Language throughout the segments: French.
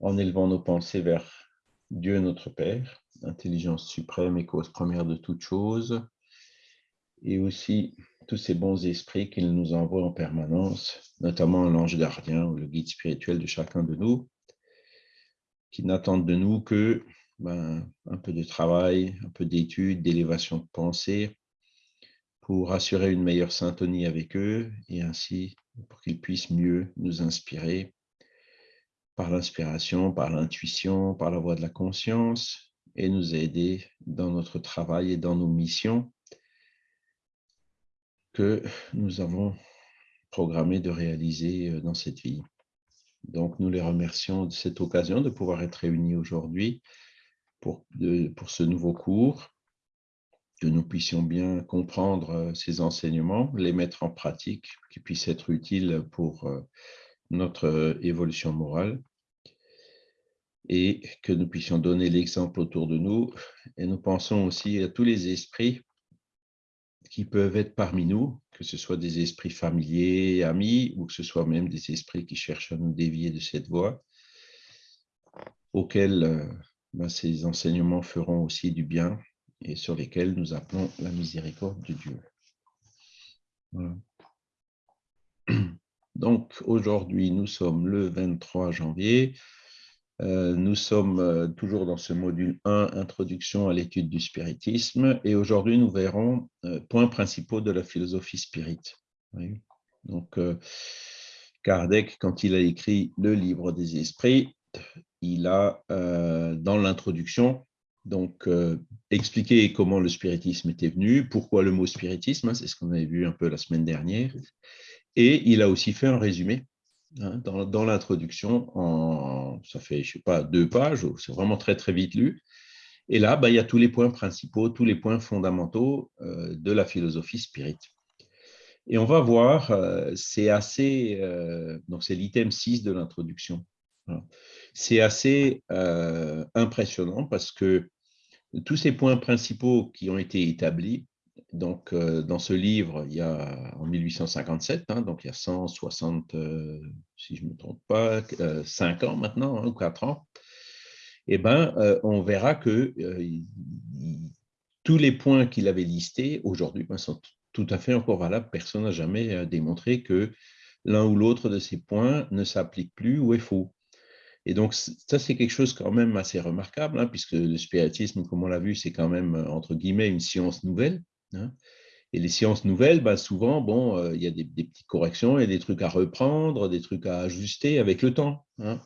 en élevant nos pensées vers Dieu notre Père, intelligence suprême et cause première de toutes choses, et aussi tous ces bons esprits qu'il nous envoie en permanence, notamment l'ange gardien ou le guide spirituel de chacun de nous, qui n'attendent de nous que ben, un peu de travail, un peu d'études, d'élévation de pensée, pour assurer une meilleure syntonie avec eux et ainsi pour qu'ils puissent mieux nous inspirer par l'inspiration, par l'intuition, par la voie de la conscience et nous aider dans notre travail et dans nos missions que nous avons programmé de réaliser euh, dans cette vie. Donc, nous les remercions de cette occasion de pouvoir être réunis aujourd'hui pour, pour ce nouveau cours, que nous puissions bien comprendre euh, ces enseignements, les mettre en pratique, qui puissent être utiles pour euh, notre évolution morale et que nous puissions donner l'exemple autour de nous. Et nous pensons aussi à tous les esprits qui peuvent être parmi nous, que ce soit des esprits familiers, amis, ou que ce soit même des esprits qui cherchent à nous dévier de cette voie, auxquels euh, ben, ces enseignements feront aussi du bien et sur lesquels nous appelons la miséricorde de Dieu. Donc, aujourd'hui, nous sommes le 23 janvier nous sommes euh, toujours dans ce module 1, Introduction à l'étude du spiritisme, et aujourd'hui nous verrons euh, points principaux de la philosophie spirit. Donc, Kardec, quand il a écrit le livre des esprits, il a, dans l'introduction, expliqué comment le spiritisme était venu, pourquoi le mot spiritisme, hein, c'est ce qu'on avait vu un peu la semaine dernière, et il a aussi fait un résumé Hein, dans, l'introduction, ça fait, je sais pas, deux pages, c'est vraiment très, très vite lu. Et là, bah, il y a tous les points principaux, tous les points fondamentaux euh, de la philosophie spirit. Et on va voir, euh, c'est assez, euh, donc c'est l'item 6 de l'introduction. C'est assez impressionnant parce que tous ces points principaux qui ont été établis, donc, euh, dans ce livre, il y a en 1857, hein, donc il y a 160, euh, si je ne me trompe pas, 5 euh, ans maintenant, hein, ou 4 ans, eh ben, on verra que tous les points qu'il avait listés aujourd'hui ben, sont tout à fait encore valables. Personne n'a jamais démontré que l'un ou l'autre de ces points ne s'applique plus ou est faux. Et donc, ça, c'est quelque chose quand même assez remarquable, hein, puisque le spiritisme, comme on l'a vu, c'est quand même, entre guillemets, une science nouvelle. Hein. Et les sciences nouvelles, bah, souvent, bon, euh, il y a des, petites corrections, il y a des trucs à reprendre, des trucs à ajuster avec le temps. Hein.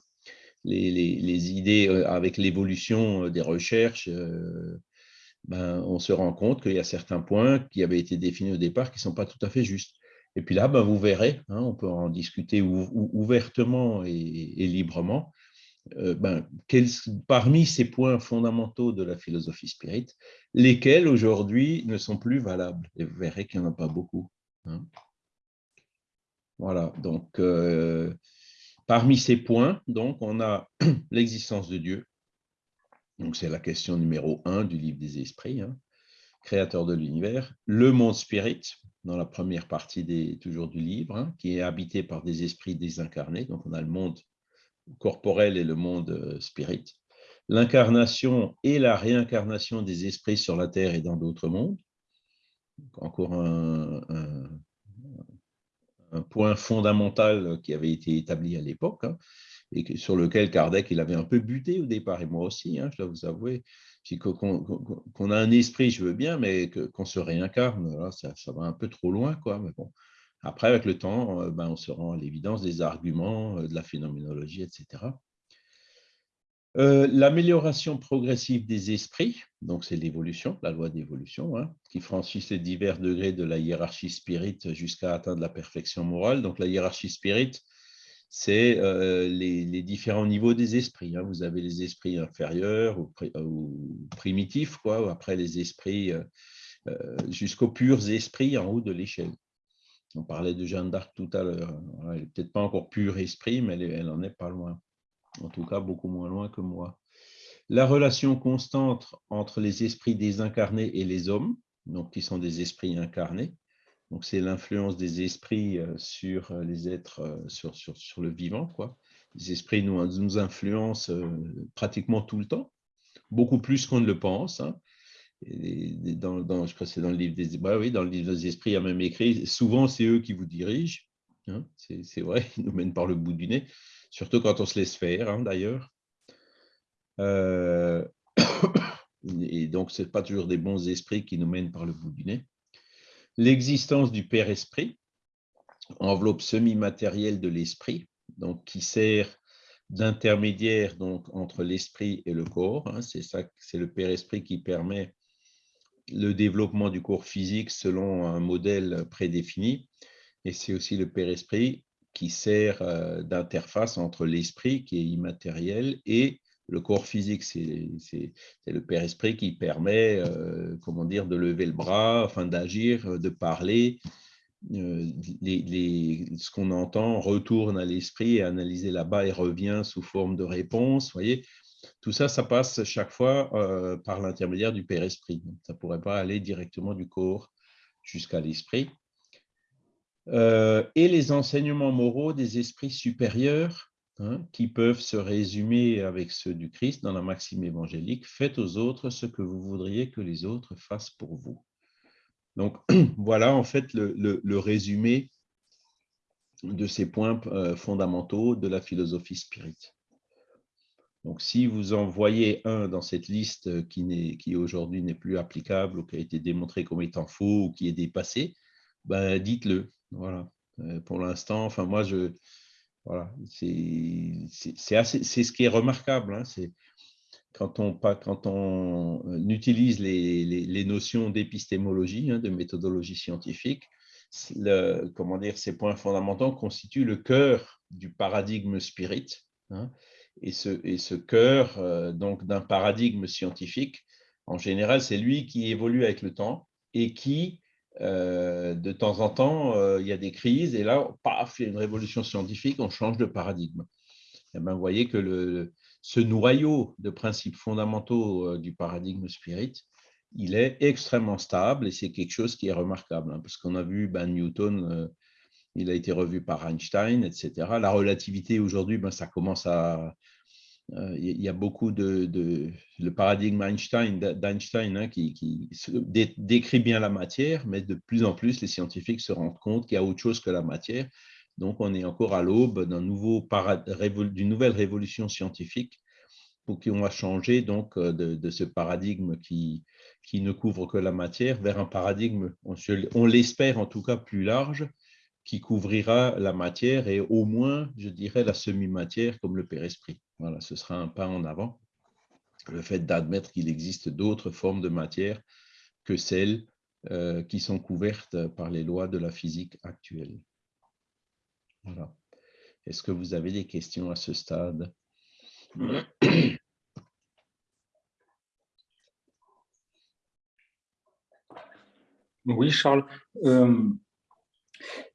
Les, idées, euh, avec l'évolution euh, des recherches, ben, on se rend compte qu'il y a certains points qui avaient été définis au départ qui ne sont pas tout à fait justes. Et puis là, ben, vous verrez, hein, on peut en discuter ouvertement et librement, euh, ben, parmi ces points fondamentaux de la philosophie spirit, lesquels aujourd'hui ne sont plus valables? Et vous verrez qu'il n'y en a pas beaucoup. Hein. Voilà, donc euh, parmi ces points, donc, on a l'existence de Dieu. Donc c'est la question numéro un du livre des esprits, hein, créateur de l'univers. Le monde spirit, dans la première partie des, toujours du livre, hein, qui est habité par des esprits désincarnés. Donc on a le monde corporel et le monde euh, spirit, l'incarnation et la réincarnation des esprits sur la Terre et dans d'autres mondes, encore un, point fondamental qui avait été établi à l'époque, hein, et sur lequel Kardec il avait un peu buté au départ, et moi aussi, hein, je dois vous avouer, qu'on a un esprit, je veux bien, mais qu'on se réincarne, ça, ça, va un peu trop loin, quoi. Mais bon, après, avec le temps, euh, ben, on se rend à l'évidence des arguments, euh, de la phénoménologie, etc. Euh, l'amélioration progressive des esprits, donc c'est l'évolution, la loi d'évolution, hein, qui franchissent les divers degrés de la hiérarchie spirit jusqu'à atteindre la perfection morale. Donc la hiérarchie spirit, c'est les, différents niveaux des esprits. Hein. Vous avez les esprits inférieurs ou, primitifs, quoi, après les esprits jusqu'aux purs esprits en haut de l'échelle. On parlait de Jeanne d'Arc tout à l'heure. Elle n'est peut-être pas encore pure esprit, mais elle, n'en en est pas loin. En tout cas, beaucoup moins loin que moi. La relation constante entre les esprits désincarnés et les hommes, donc qui sont des esprits incarnés, Donc, c'est l'influence des esprits sur les êtres, sur, sur, le vivant. Quoi. Les esprits nous, influencent pratiquement tout le temps, beaucoup plus qu'on ne le pense. Hein. Dans, je crois c'est dans le livre des bah oui, dans le livre des esprits, il y a même écrit souvent c'est eux qui vous dirigent. Hein. c'est vrai, ils nous mènent par le bout du nez, surtout quand on se laisse faire, hein, d'ailleurs. Euh, et donc, ce n'est pas toujours des bons esprits qui nous mènent par le bout du nez. L'existence du Père Esprit, enveloppe semi-matérielle de l'esprit, donc qui sert d'intermédiaire entre l'esprit et le corps. Hein. c'est le Père Esprit qui permet le développement du corps physique selon un modèle prédéfini. Et c'est aussi le Père Esprit qui sert euh, d'interface entre l'esprit qui est immatériel et le corps physique, c'est le Père Esprit qui permet, euh, comment dire, de lever le bras, d'agir, de parler. Euh, ce qu'on entend retourne à l'esprit et analysé là-bas et revient sous forme de réponse. Voyez, tout ça, ça passe chaque fois euh, par l'intermédiaire du Père Esprit. ça ne pourrait pas aller directement du corps jusqu'à l'esprit. et les enseignements moraux des esprits supérieurs Hein, qui peuvent se résumer avec ceux du Christ dans la maxime évangélique, faites aux autres ce que vous voudriez que les autres fassent pour vous. Donc voilà en fait le, résumé de ces points euh, fondamentaux de la philosophie spirit. Donc si vous en voyez un dans cette liste qui, qui aujourd'hui n'est plus applicable ou qui a été démontré comme étant faux ou qui est dépassé, ben dites-le. Voilà. Euh, pour l'instant, enfin moi je voilà, c'est ce qui est remarquable. Hein, quand on, quand on euh, utilise les, les, notions d'épistémologie, hein, de méthodologie scientifique, comment dire, ces points fondamentaux constituent le cœur du paradigme spirit. Hein, et, ce, cœur euh, donc d'un paradigme scientifique, en général, c'est lui qui évolue avec le temps et qui euh, de temps en temps, euh, il y a des crises, et là, paf, il y a une révolution scientifique, on change de paradigme. Et eh ben, vous voyez que ce noyau de principes fondamentaux du paradigme spirit, il est extrêmement stable, et c'est quelque chose qui est remarquable, hein, parce qu'on a vu ben, Newton, il a été revu par Einstein, etc. La relativité, aujourd'hui, ben, ça commence à, euh, il y a beaucoup de, le paradigme Einstein, d'Einstein hein, qui, décrit bien la matière, mais de plus en plus, les scientifiques se rendent compte qu'il y a autre chose que la matière. Donc, on est encore à l'aube d'une nouvelle révolution scientifique pour qu'on va changer donc euh, de, ce paradigme qui, qui ne couvre que la matière vers un paradigme, on l'espère en tout cas plus large, qui couvrira la matière et au moins, je dirais, la semi-matière comme le Père Esprit. Voilà, ce sera un pas en avant. Le fait d'admettre qu'il existe d'autres formes de matière que celles euh, qui sont couvertes par les lois de la physique actuelle. Voilà. Est-ce que vous avez des questions à ce stade? Oui, Charles. Euh,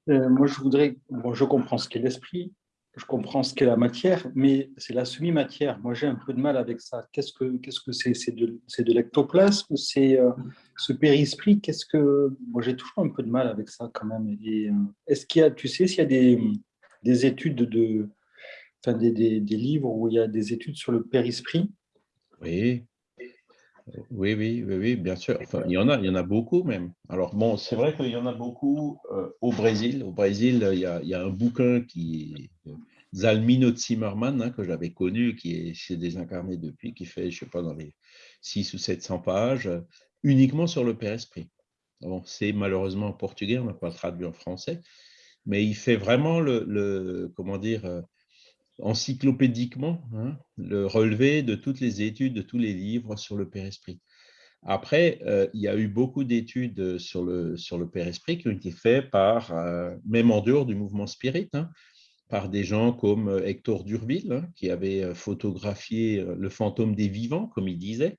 euh, moi, je voudrais, bon, je comprends ce qu'est l'esprit, je comprends ce qu'est la matière, mais c'est la semi-matière. Moi, j'ai un peu de mal avec ça. Qu'est-ce que qu'est-ce que c'est? C'est de, de l'ectoplasme C'est euh, ce périsprit? Qu'est-ce que Moi, j'ai toujours un peu de mal avec ça quand même. Euh, est-ce qu'il y a, tu sais, s'il y a des, des études de, enfin des, des, des, livres où il y a des études sur le périsprit? Oui, oui, oui, oui, bien sûr. Enfin, il y en a, il y en a beaucoup même. Alors bon, c'est vrai qu'il y en a beaucoup euh, au Brésil. Au Brésil, il y, a, il y, a, un bouquin qui est Zalmino Zimmermann, hein, que j'avais connu, qui est chez Désincarné depuis, qui fait, je sais pas, dans les 6 ou 700 pages, uniquement sur le Père Esprit. Bon, c'est malheureusement en portugais, on n'a pas traduit en français, mais il fait vraiment le, le comment dire, euh, encyclopédiquement hein, le relevé de toutes les études, de tous les livres sur le Père Esprit. Après, euh, il y a eu beaucoup d'études sur le, sur le Père Esprit qui ont été faites par, euh, même en dehors du mouvement spirit, hein, par des gens comme euh, Hector Durville, hein, qui avait photographié le fantôme des vivants, comme il disait.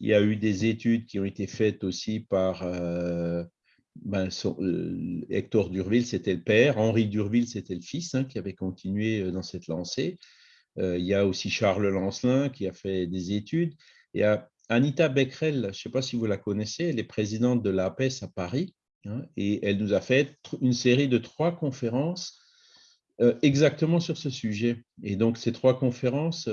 Il y a eu des études qui ont été faites aussi par ben, euh, Hector Durville, c'était le père, Henri Durville, c'était le fils hein, qui avait continué euh, dans cette lancée. Euh, il y a aussi Charles Lancelin qui a fait des études. Il y a Anita Becquerel, je ne sais pas si vous la connaissez, elle est présidente de l'APES à Paris. Hein, et elle nous a fait une série de trois conférences exactement sur ce sujet. Et donc, ces trois conférences,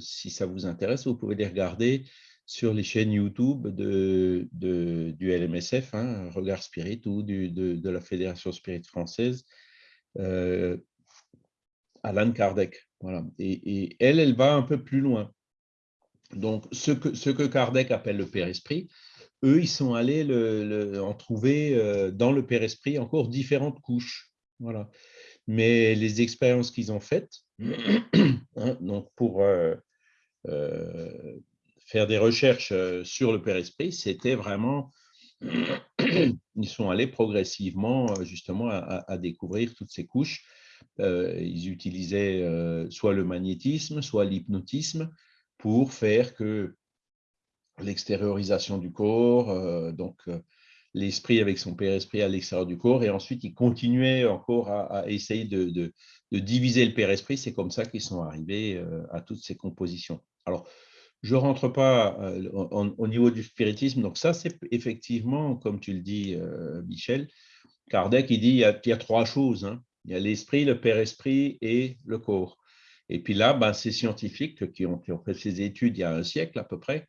si ça vous intéresse, vous pouvez les regarder sur les chaînes YouTube de, du LMSF, hein, Regard Spirit, ou de, la Fédération Spirit française, euh, Alan Kardec. Voilà. Et, elle, elle va un peu plus loin. Donc, ce que, ce que Kardec appelle le Père-Esprit, eux, ils sont allés le, en trouver euh, dans le Père-Esprit encore différentes couches. Voilà. Mais les expériences qu'ils ont faites, hein, donc pour euh, euh, faire des recherches sur le Père-Esprit, c'était vraiment, ils sont allés progressivement justement à, découvrir toutes ces couches. ils utilisaient soit le magnétisme, soit l'hypnotisme pour faire que l'extériorisation du corps, euh, donc euh, l'esprit avec son père-esprit à l'extérieur du corps, et ensuite ils continuaient encore à, essayer de, diviser le père-esprit. C'est comme ça qu'ils sont arrivés euh, à toutes ces compositions. Alors, je ne rentre pas au niveau du spiritisme, donc ça c'est effectivement, comme tu le dis, Michel, Kardec, il dit il y a, trois choses. Hein. Il y a l'esprit, le père-esprit et le corps. Et puis là, ben, ces scientifiques qui ont, fait ces études il y a un siècle à peu près,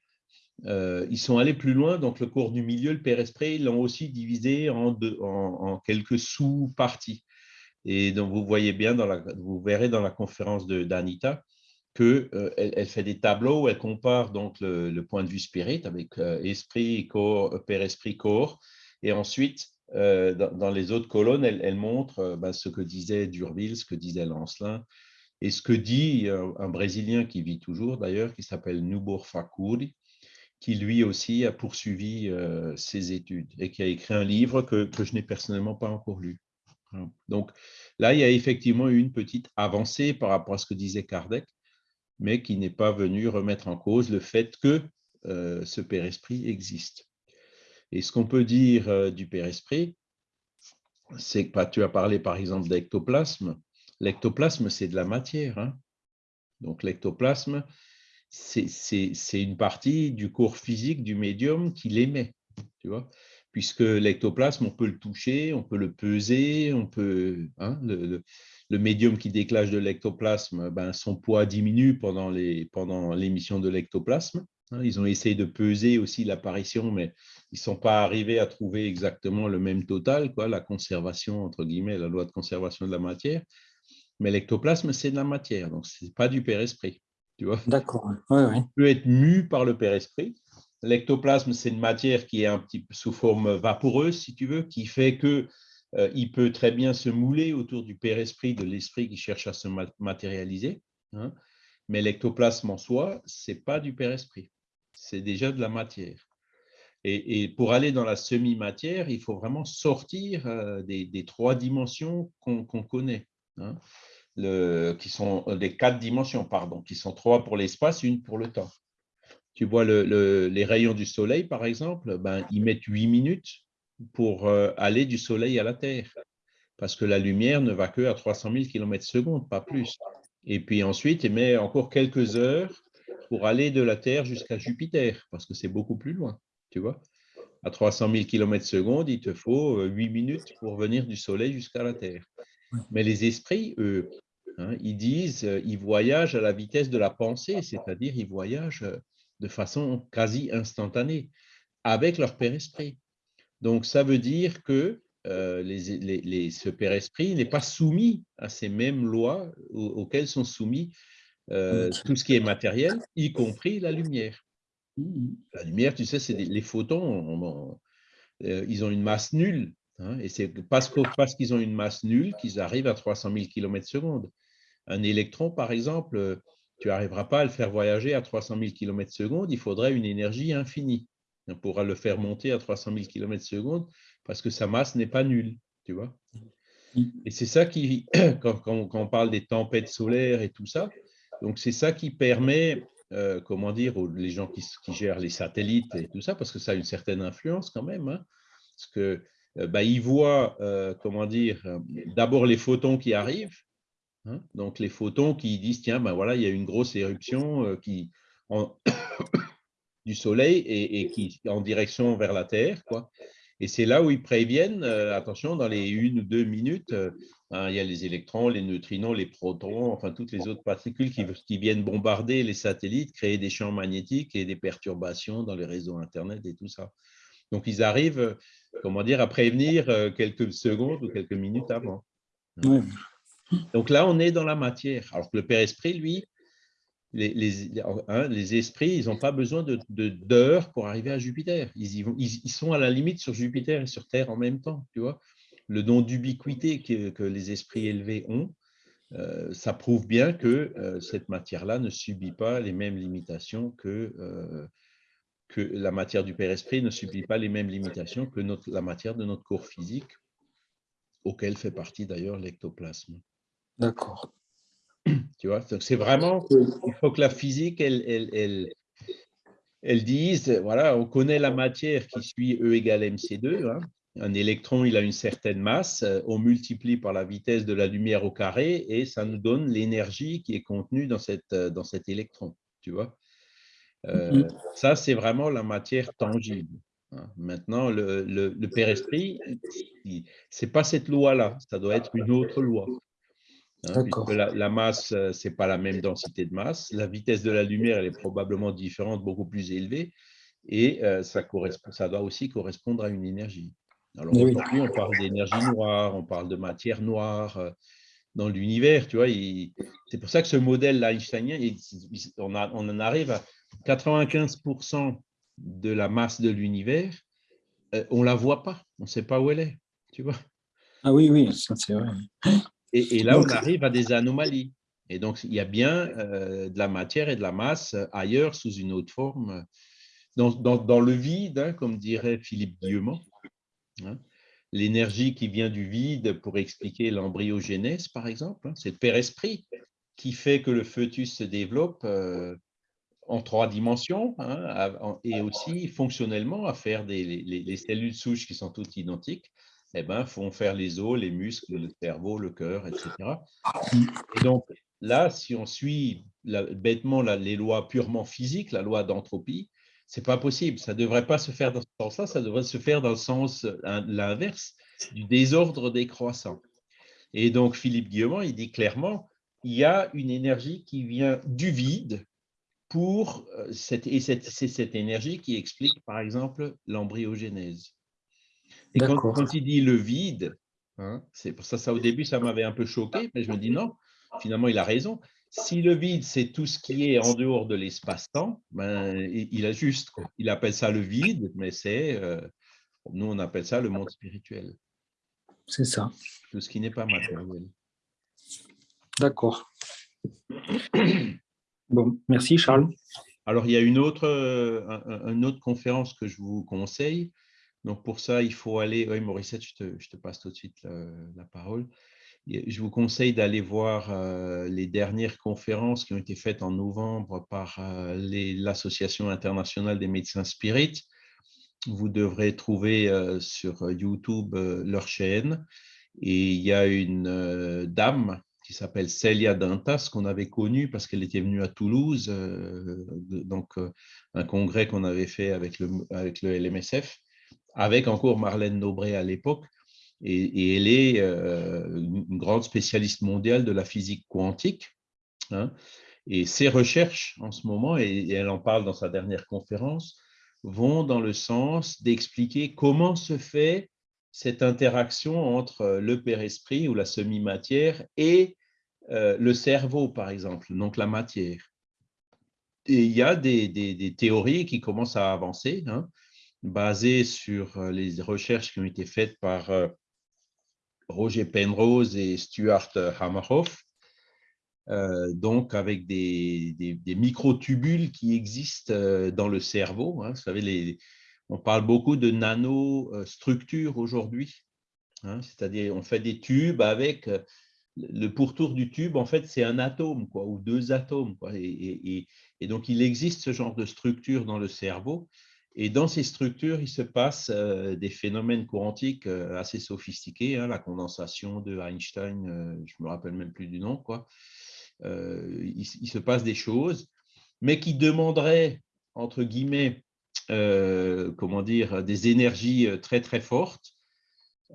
euh, ils sont allés plus loin, donc le cours du milieu, le père-esprit, ils l'ont aussi divisé en, en, quelques sous-parties. Et donc, vous voyez bien, dans la, vous verrez dans la conférence d'Anita qu'elle euh, elle fait des tableaux où elle compare donc le, point de vue spirit avec euh, esprit, corps, père-esprit, corps. Et ensuite, dans, les autres colonnes, elle, montre ben, ce que disait Durville, ce que disait Lancelin, et ce que dit un Brésilien qui vit toujours d'ailleurs, qui s'appelle Nubor Fakuri, qui lui aussi a poursuivi euh, ses études et qui a écrit un livre que, je n'ai personnellement pas encore lu. Donc là, il y a effectivement eu une petite avancée par rapport à ce que disait Kardec, mais qui n'est pas venu remettre en cause le fait que euh, ce Père-Esprit existe. Et ce qu'on peut dire euh, du Père-Esprit, c'est que bah, tu as parlé par exemple d'ectoplasme. L'ectoplasme, c'est de la matière. Hein. Donc l'ectoplasme, c'est une partie du corps physique du médium qui l'émet, tu vois puisque l'ectoplasme, on peut le toucher, on peut le peser, on peut, hein, le, médium qui déclenche de l'ectoplasme, ben, son poids diminue pendant l'émission pendant de l'ectoplasme. Hein. ils ont essayé de peser aussi l'apparition, mais ils ne sont pas arrivés à trouver exactement le même total, quoi, la conservation, entre guillemets, la loi de conservation de la matière. Mais l'ectoplasme, c'est de la matière, donc ce n'est pas du père-esprit. D'accord. Il peut être mu par le père-esprit. L'ectoplasme, c'est une matière qui est un petit peu sous forme vaporeuse, si tu veux, qui fait que il peut très bien se mouler autour du père-esprit, de l'esprit qui cherche à se matérialiser. Hein. Mais l'ectoplasme en soi, c'est pas du père-esprit. C'est déjà de la matière. Et, pour aller dans la semi-matière, il faut vraiment sortir euh, des, trois dimensions qu'on connaît. Hein qui sont euh, des quatre dimensions, pardon, qui sont trois pour l'espace, une pour le temps. Tu vois les rayons du soleil, par exemple, ben, ils mettent huit minutes pour euh, aller du soleil à la Terre, parce que la lumière ne va que à 300 000 km secondes, pas plus. Et puis ensuite, il met encore quelques heures pour aller de la Terre jusqu'à Jupiter, parce que c'est beaucoup plus loin, tu vois. À 300 000 km secondes, il te faut 8 euh, minutes pour venir du Soleil jusqu'à la Terre. Mais les esprits, eux, hein, ils disent, euh, ils voyagent à la vitesse de la pensée, c'est-à-dire ils voyagent de façon quasi instantanée avec leur Père Esprit. Donc, ça veut dire que euh, les, ce Père Esprit n'est pas soumis à ces mêmes lois auxquelles sont soumis tout ce qui est matériel, y compris la lumière. Mmh la lumière, tu sais, c'est les photons, ils ont une masse nulle. Hein, et c'est parce qu'ils ont une masse nulle qu'ils arrivent à 300 000 km secondes. Un électron, par exemple, tu n'arriveras pas à le faire voyager à 300 000 km secondes, il faudrait une énergie infinie. On pourra le faire monter à 300 000 km secondes parce que sa masse n'est pas nulle, tu vois. Et c'est ça qui, quand, on parle des tempêtes solaires et tout ça, donc c'est ça qui permet, euh, comment dire, aux, les gens qui, gèrent les satellites et tout ça, parce que ça a une certaine influence quand même, hein, parce que euh, bah, ils voient, euh, comment dire, d'abord les photons qui arrivent, hein, donc les photons qui disent, tiens, ben voilà, il y a une grosse éruption qui, du Soleil et, qui en direction vers la Terre, quoi. Et c'est là où ils préviennent, attention, dans les une ou deux minutes, hein, il y a les électrons, les neutrinos, les protons, enfin toutes les autres particules qui, qui, viennent bombarder les satellites, créer des champs magnétiques et des perturbations dans les réseaux Internet et tout ça. Donc, ils arrivent, comment dire, à prévenir quelques secondes ou quelques minutes avant. Donc là, on est dans la matière. Alors que le Père Esprit, lui, les, les, hein, les esprits, ils n'ont pas besoin d'heures de, pour arriver à Jupiter. Ils, y vont, ils, sont à la limite sur Jupiter et sur Terre en même temps. Tu vois le don d'ubiquité que, que, les esprits élevés ont, euh, ça prouve bien que euh, cette matière-là ne subit pas les mêmes limitations que, euh, que la matière du Père Esprit ne subit pas les mêmes limitations que notre, la matière de notre corps physique, auquel fait partie d'ailleurs l'ectoplasme. D'accord. Tu vois, c'est vraiment, il faut que la physique, elle, elle, elle, elle, dise, voilà, on connaît la matière qui suit E égale mc2. Hein. Un électron, il a une certaine masse, on multiplie par la vitesse de la lumière au carré et ça nous donne l'énergie qui est contenue dans, cette, dans cet électron, tu vois. Euh, mm-hmm. ça, c'est vraiment la matière tangible. Hein. Maintenant, le, le, le Père Esprit, ce n'est pas cette loi-là, ça doit être une autre loi. Hein, la, masse, euh, ce n'est pas la même densité de masse. La vitesse de la lumière, elle est probablement différente, beaucoup plus élevée. Et euh, ça, correspond, ça doit aussi correspondre à une énergie. Alors aujourd'hui, on parle d'énergie noire, on parle de matière noire euh, dans l'univers. Tu vois, c'est pour ça que ce modèle einsteinien, on, on en arrive à 95% de la masse de l'univers, on ne la voit pas, on ne sait pas où elle est. Tu vois ah oui, oui, ça c'est vrai. Et, là, on arrive à des anomalies. Et donc, il y a bien euh, de la matière et de la masse ailleurs sous une autre forme. Dans, dans, le vide, hein, comme dirait Philippe Guillemont, hein, l'énergie qui vient du vide pour expliquer l'embryogénèse, par exemple, hein, c'est le Père-Esprit qui fait que le fœtus se développe euh, en trois dimensions et aussi fonctionnellement à faire des, les cellules souches qui sont toutes identiques eh ben, font faire les os, les muscles, le cerveau, le cœur, etc. Et donc, là, si on suit bêtement les lois purement physiques, la loi d'entropie, c'est pas possible. Ça ne devrait pas se faire dans ce sens-là, ça devrait se faire dans le sens l'inverse, du désordre décroissant. Et donc, Philippe Guillemont, il dit clairement, il y a une énergie qui vient du vide pour euh, cette, et c'est cette énergie qui explique, par exemple, l'embryogénèse. Et quand, il dit le vide, hein, c'est pour ça, ça au début, ça m'avait un peu choqué, mais je me dis non, finalement, il a raison. Si le vide, c'est tout ce qui est en dehors de l'espace-temps, ben, il a juste. Il appelle ça le vide, mais c'est, euh, nous, on appelle ça le monde spirituel. C'est ça. Tout ce qui n'est pas matériel. D'accord. Bon, merci Charles. Alors, il y a une autre, euh, une autre conférence que je vous conseille. Donc, pour ça, il faut aller… Oui, Mauricette, je te, passe tout de suite la, parole. Je vous conseille d'aller voir euh, les dernières conférences qui ont été faites en novembre par euh, l'Association internationale des médecins spirites. Vous devrez trouver euh, sur YouTube leur chaîne. Et il y a une dame qui s'appelle Celia Dantas, qu'on avait connue parce qu'elle était venue à Toulouse, donc un congrès qu'on avait fait avec le LMSF avec encore Marlène Nobré à l'époque. Et, elle est euh, une grande spécialiste mondiale de la physique quantique. Hein. et ses recherches en ce moment, et, elle en parle dans sa dernière conférence, vont dans le sens d'expliquer comment se fait cette interaction entre le père-esprit ou la semi-matière et euh, le cerveau, par exemple, donc la matière. Et il y a des, théories qui commencent à avancer. Hein basé sur euh, les recherches qui ont été faites par euh, Roger Penrose et Stuart Hammerhoff, euh, donc avec des, des, microtubules qui existent dans le cerveau. Hein. Vous savez, on parle beaucoup de nanostructures aujourd'hui, hein. c'est-à-dire on fait des tubes avec le pourtour du tube, en fait, c'est un atome ou deux atomes. Et, donc, il existe ce genre de structure dans le cerveau. Et dans ces structures, il se passe euh, des phénomènes quantiques euh, assez sophistiqués, hein, la condensation de Einstein, euh, je ne me rappelle même plus du nom, quoi. Il, se passe des choses, mais qui demanderaient, entre guillemets, comment dire, des énergies très très fortes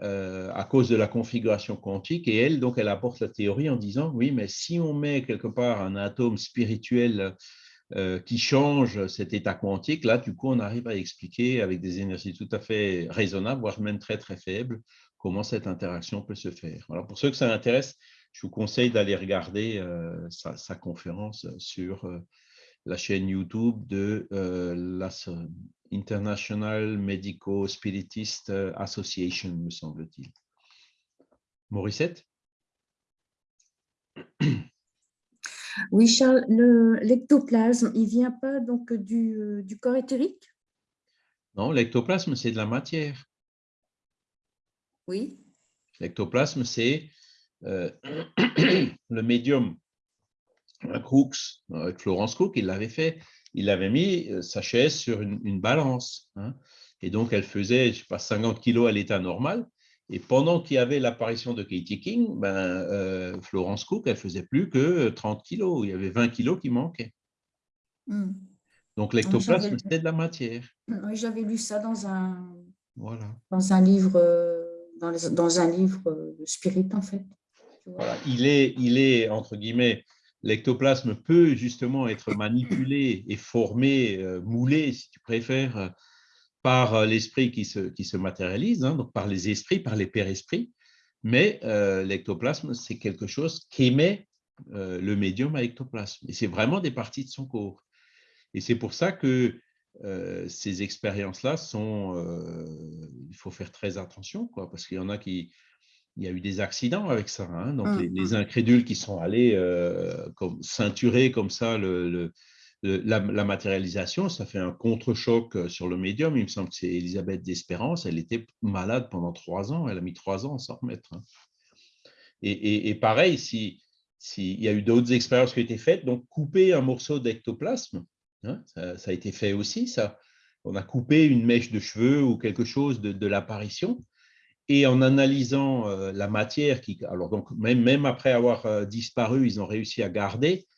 à cause de la configuration quantique. Et elle, donc, elle apporte la théorie en disant, oui, mais si on met quelque part un atome spirituel qui change cet état quantique, là, du coup, on arrive à expliquer avec des énergies tout à fait raisonnables, voire même très, très faibles, comment cette interaction peut se faire. Alors, pour ceux que ça intéresse, je vous conseille d'aller regarder euh, sa, conférence sur euh, la chaîne YouTube de euh, la International Medical Spiritist Association, me semble-t-il. Morissette Oui, Charles, l'ectoplasme, il ne vient pas donc du, du corps éthérique? Non, l'ectoplasme, c'est de la matière. Oui. L'ectoplasme, c'est euh, le médium Crooks, avec Florence Cook, il l'avait fait. Il avait mis euh, sa chaise sur une, balance. Hein. et donc, elle faisait, je sais pas, 50 kilos à l'état normal. Et pendant qu'il y avait l'apparition de Katie King, ben, euh, Florence Cook, elle faisait plus que 30 kilos. Il y avait 20 kilos qui manquaient. Hmm. Donc, l'ectoplasme, c'était de la matière. Oui, j'avais lu ça dans un, voilà. dans un livre, dans, dans un livre spirit, en fait il, est, il est, entre guillemets, l'ectoplasme peut justement être manipulé et formé, euh, moulé, si tu préfères, euh, par euh, l'esprit qui se, qui se matérialise, hein, donc par les esprits, par les pères-esprits. Mais l'ectoplasme, c'est quelque chose qu'émet le médium à ectoplasme. Et c'est vraiment des parties de son corps. Et c'est pour ça que ces expériences-là sont... il faut faire très attention, quoi, parce qu'il y en a qui, il y a eu des accidents avec ça. Hein. Donc, mmh, les, mmh. incrédules qui sont allés euh, comme, ceinturer comme ça le, la, matérialisation, ça fait un contre-choc euh, sur le médium. Il me semble que c'est Elisabeth d'Espérance. Elle était malade pendant trois ans. Elle a mis trois ans à s'en remettre. Hein. Et, pareil, s'il si, il y a eu d'autres expériences qui ont été faites, donc couper un morceau d'ectoplasme, hein, ça, a été fait aussi. Ça. On a coupé une mèche de cheveux ou quelque chose de, de l'apparition et en analysant euh, la matière, qui, alors donc même, même après avoir euh, disparu, ils ont réussi à garder euh,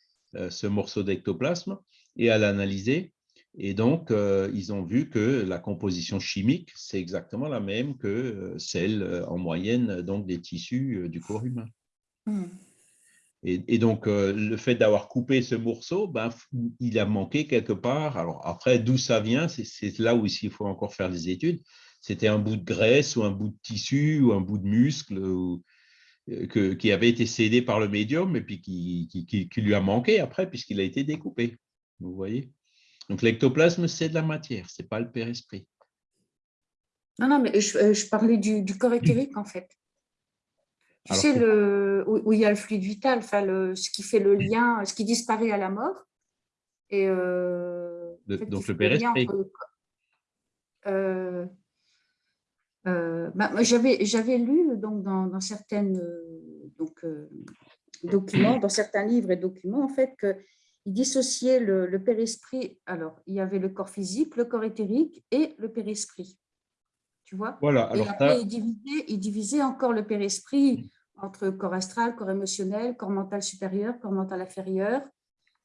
ce morceau d'ectoplasme et à l'analyser. Et donc, ils ont vu que la composition chimique, c'est exactement la même que celle en moyenne donc, des tissus du corps humain. Hmm. Et, donc, le fait d'avoir coupé ce morceau, ben, il a manqué quelque part. Alors après, d'où ça vient, c'est là où il faut encore faire des études c'était un bout de graisse ou un bout de tissu ou un bout de muscle euh, qui avait été cédé par le médium et puis qui, lui a manqué après puisqu'il a été découpé. Vous voyez? Donc l'ectoplasme, c'est de la matière, ce n'est pas le père-esprit. Non, non, mais je, euh, parlais du, corps éthérique en fait. Tu sais, le, où, il y a le fluide vital, enfin, le, ce qui fait le lien, ce qui disparaît à la mort. Et, euh, donc le père-esprit. Euh, bah, j'avais lu donc, dans, dans certains euh, donc, euh, documents, dans certains livres et documents, en fait, qu'il dissociait le, le père-esprit. Alors, il y avait le corps physique, le corps éthérique et le père-esprit. Tu vois? Voilà. Alors, et après, il divisait, il divisait encore le père-esprit entre corps astral, corps émotionnel, corps mental supérieur, corps mental inférieur.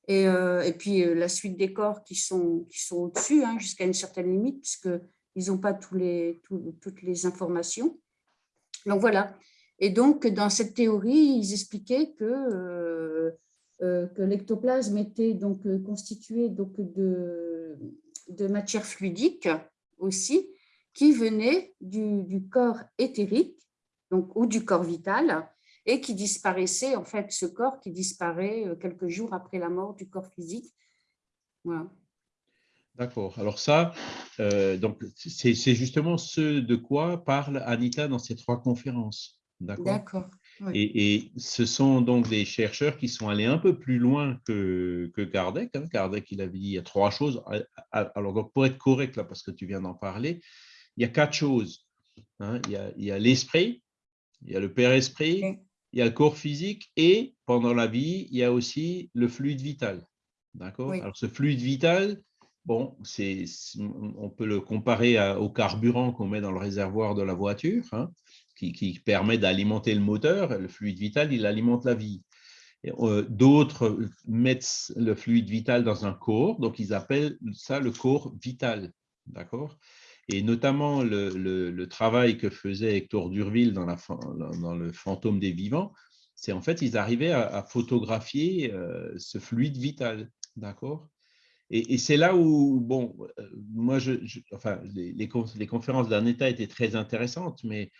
Et, et puis la suite des corps qui sont, qui sont au-dessus, hein, jusqu'à une certaine limite, puisque ils n'ont pas toutes les informations. Donc voilà. Et donc, dans cette théorie, ils expliquaient que, euh, euh, l'ectoplasme était donc euh, constitué donc de, matière fluidique aussi, qui venait du, du, corps éthérique donc, ou du corps vital, et qui disparaissait, en fait, ce corps qui disparaît quelques jours après la mort du corps physique. Voilà. D'accord. Alors ça, euh, c'est justement ce de quoi parle Anita dans ces trois conférences. D'accord? Et, ce sont donc des chercheurs qui sont allés un peu plus loin que, que Kardec. Hein. Kardec, il avait dit il y a trois choses. Alors, donc, pour être correct, là, parce que tu viens d'en parler, il y a quatre choses. Hein. Il y a l'esprit, il y a le père-esprit, il y a le corps physique et pendant la vie, il y a aussi le fluide vital. D'accord? Alors, ce fluide vital, Bon, on peut le comparer au carburant qu'on met dans le réservoir de la voiture, hein, qui, permet d'alimenter le moteur. Le fluide vital, il alimente la vie. Euh, d'autres mettent le fluide vital dans un corps, donc ils appellent ça le corps vital. d'accord? Et notamment le, travail que faisait Hector Durville dans, la, dans le fantôme des vivants, c'est en fait, ils arrivaient à, photographier euh, ce fluide vital, d'accord? Et, c'est là où, bon, euh, moi, je, enfin, les, les, conférences d'Aneta étaient très intéressantes, mais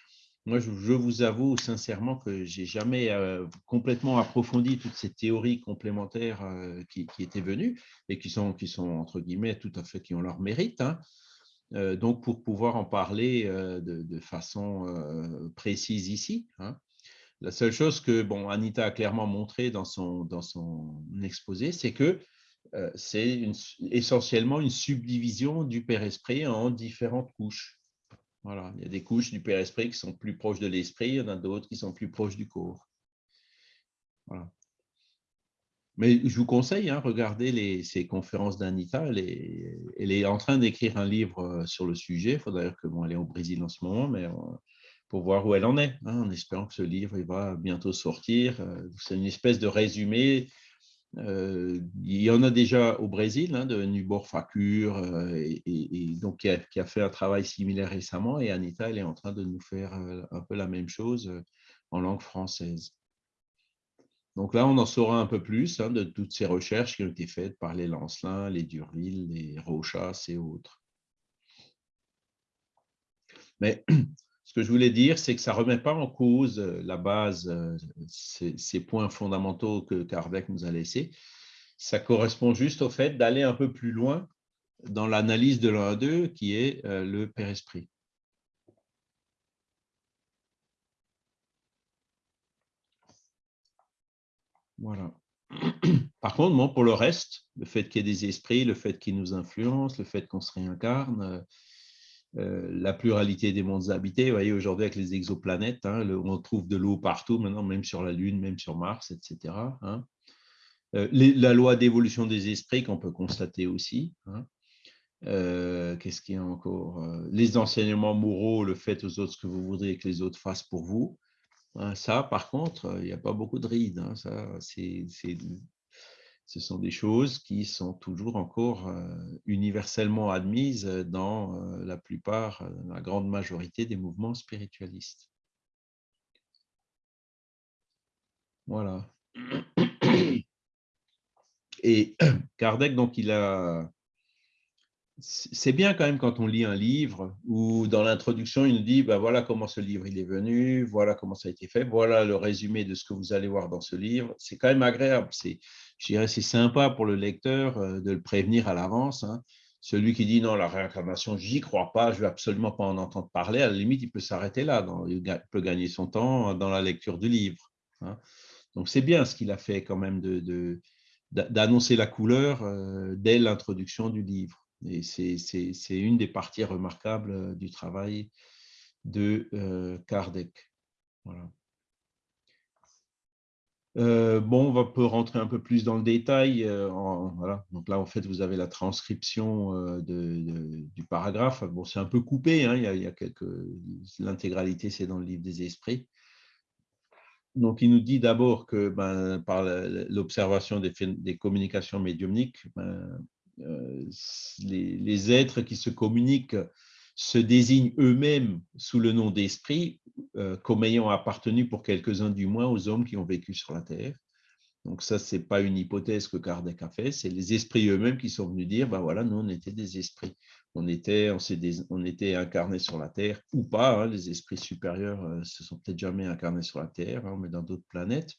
moi, je, vous avoue sincèrement que j'ai jamais euh, complètement approfondi toutes ces théories complémentaires qui, étaient venues et qui sont, qui sont, entre guillemets, tout à fait, qui ont leur mérite. Hein. donc, pour pouvoir en parler de, façon précise ici. Hein. La seule chose que bon, Anita a clairement montré dans son, dans son exposé, c'est que euh, c'est essentiellement une subdivision du père-esprit en différentes couches. Voilà. Il y a des couches du père-esprit qui sont plus proches de l'esprit, il y en a d'autres qui sont plus proches du corps. Mais je vous conseille, hein, regardez ces conférences d'Anita. Elle, est en train d'écrire un livre euh, sur le sujet. Il faudrait que bon, est au Brésil en ce moment, mais pour voir où elle en est, hein, en espérant que ce livre va bientôt sortir. Euh, c'est une espèce de résumé. Euh, il y en a déjà au Brésil, hein, de Nubor Fakur, euh, et, donc qui a, fait un travail similaire récemment, et Anita, elle est en train de nous faire un peu la même chose en langue française. Donc là, on en saura un peu plus hein, de toutes ces recherches qui ont été faites par les Lancelin, les Durville, les Rochas et autres. Mais que je voulais dire, c'est que ça ne remet pas en cause euh, la base, euh, ces, points fondamentaux que Kardec nous a laissés. Ça correspond juste au fait d'aller un peu plus loin dans l'analyse de l'un d'eux, qui est euh, le Père-Esprit. Voilà. Par contre, pour le reste, le fait qu'il y ait des esprits, le fait qu'ils nous influencent, le fait qu'on se réincarne, euh, la pluralité des mondes habités. Vous voyez, aujourd'hui, avec les exoplanètes, hein, on trouve de l'eau partout, maintenant, même sur la Lune, même sur Mars, etc. Hein. Euh, la loi d'évolution des esprits qu'on peut constater aussi. Hein. Euh, qu'est-ce qu'il y a encore Les enseignements moraux, le fait aux autres ce que vous voudriez que les autres fassent pour vous. Ça, par contre, il n'y a pas beaucoup de rides. Ça, c'est ce sont des choses qui sont toujours encore euh, universellement admises dans euh, la plupart, euh, la grande majorité des mouvements spiritualistes. Voilà. Et Kardec, donc, il a c'est bien quand même quand on lit un livre où dans l'introduction, il nous dit ben voilà comment ce livre est venu, voilà comment ça a été fait, voilà le résumé de ce que vous allez voir dans ce livre. C'est quand même agréable. C'est, je dirais, c'est sympa pour le lecteur euh, de le prévenir à l'avance. Hein. Celui qui dit non, la réincarnation, j'y crois pas, je veux absolument pas en entendre parler, à la limite, il peut s'arrêter là. il peut gagner son temps dans la lecture du livre. Hein. Donc c'est bien ce qu'il a fait quand même d'annoncer la couleur euh, dès l'introduction du livre. Et c'est une des parties remarquables du travail de Kardec. Bon, on peut rentrer un peu plus dans le détail. Donc là, en fait, vous avez la transcription du paragraphe. Bon, c'est un peu coupé. Hein. l'intégralité, c'est dans le livre des esprits. Donc, il nous dit d'abord que ben, par l'observation des, des, communications médiumniques, ben, euh, les, êtres qui se communiquent se désignent eux-mêmes sous le nom d'esprit, euh, comme ayant appartenu pour quelques-uns du moins aux hommes qui ont vécu sur la Terre. Donc ça, ce n'est pas une hypothèse que Kardec a fait, c'est les esprits eux-mêmes qui sont venus dire, ben voilà, nous, on était des esprits. On était, on, on était incarnés sur la Terre, ou pas, hein, les esprits supérieurs euh, se sont peut-être jamais incarnés sur la Terre, hein, mais dans d'autres planètes.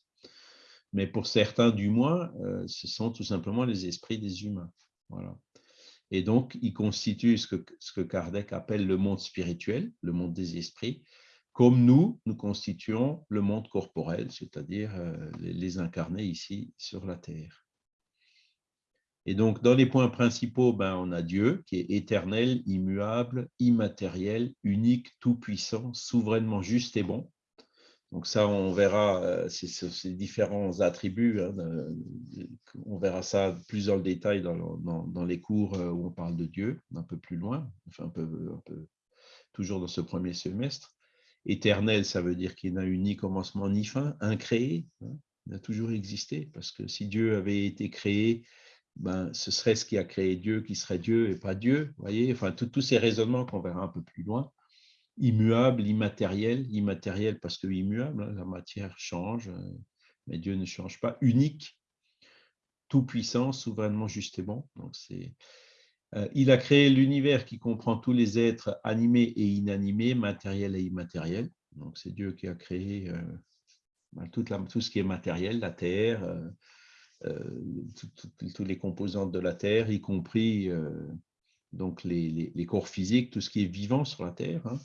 Mais pour certains, du moins, ce sont tout simplement les esprits des humains. Et donc, il constitue ce que, ce que Kardec appelle le monde spirituel, le monde des esprits, comme nous, nous constituons le monde corporel, c'est-à-dire euh, les incarnés ici sur la Terre. Et donc, dans les points principaux, ben, on a Dieu qui est éternel, immuable, immatériel, unique, tout-puissant, souverainement juste et bon. Donc ça, on verra euh, ces, différents attributs, hein, on verra ça plus dans le détail dans, les cours euh, où on parle de Dieu, un peu plus loin, enfin un peu, toujours dans ce premier semestre. Éternel, ça veut dire qu'il n'a eu ni commencement ni fin, incréé, hein, il a toujours existé, parce que si Dieu avait été créé ben, ce serait ce qui a créé Dieu qui serait Dieu et pas Dieu. voyez enfin, tous ces raisonnements qu'on verra un peu plus loin. Immuable, immatériel, immatériel parce que immuable, hein, la matière change, euh, mais Dieu ne change pas. Unique, tout puissant, souverainement juste et bon. Donc, euh, il a créé l'univers qui comprend tous les êtres animés et inanimés, matériels et immatériels. Donc, c'est Dieu qui a créé euh, ben, tout, ce qui est matériel, la Terre, euh, tous les composantes de la Terre, y compris donc les, corps physiques, tout ce qui est vivant sur la Terre, hein.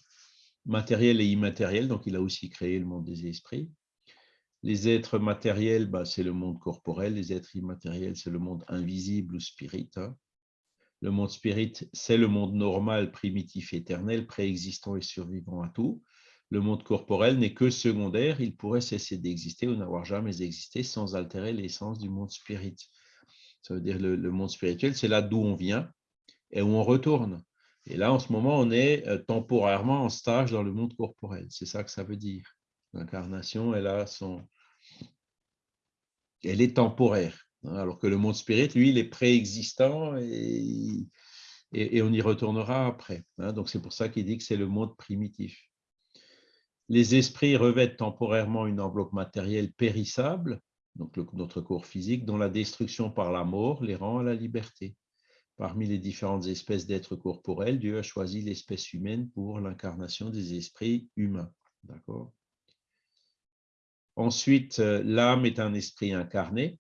Matériel et immatériel. Donc, il a aussi créé le monde des esprits. Les êtres matériels, ben, c'est le monde corporel. Les êtres immatériels, c'est le monde invisible ou spirit. Hein. Le monde spirit, c'est le monde normal, primitif, éternel, préexistant et survivant à tout. Le monde corporel n'est que secondaire, il pourrait cesser d'exister ou n'avoir jamais existé sans altérer l'essence du monde spirit. Ça veut dire le, le monde spirituel, c'est là d'où on vient et où on retourne. Et là, en ce moment, on est euh, temporairement en stage dans le monde corporel. C'est ça que ça veut dire. L'incarnation, elle a son... Elle est temporaire. Hein, alors que le monde spirit, lui, il est préexistant et, on y retournera après. Hein. donc c'est pour ça qu'il dit que c'est le monde primitif. Les esprits revêtent temporairement une enveloppe matérielle périssable, donc notre corps physique, dont la destruction par la mort les rend à la liberté. Parmi les différentes espèces d'êtres corporels, Dieu a choisi l'espèce humaine pour l'incarnation des esprits humains. D'accord? Ensuite, euh, l'âme est un esprit incarné.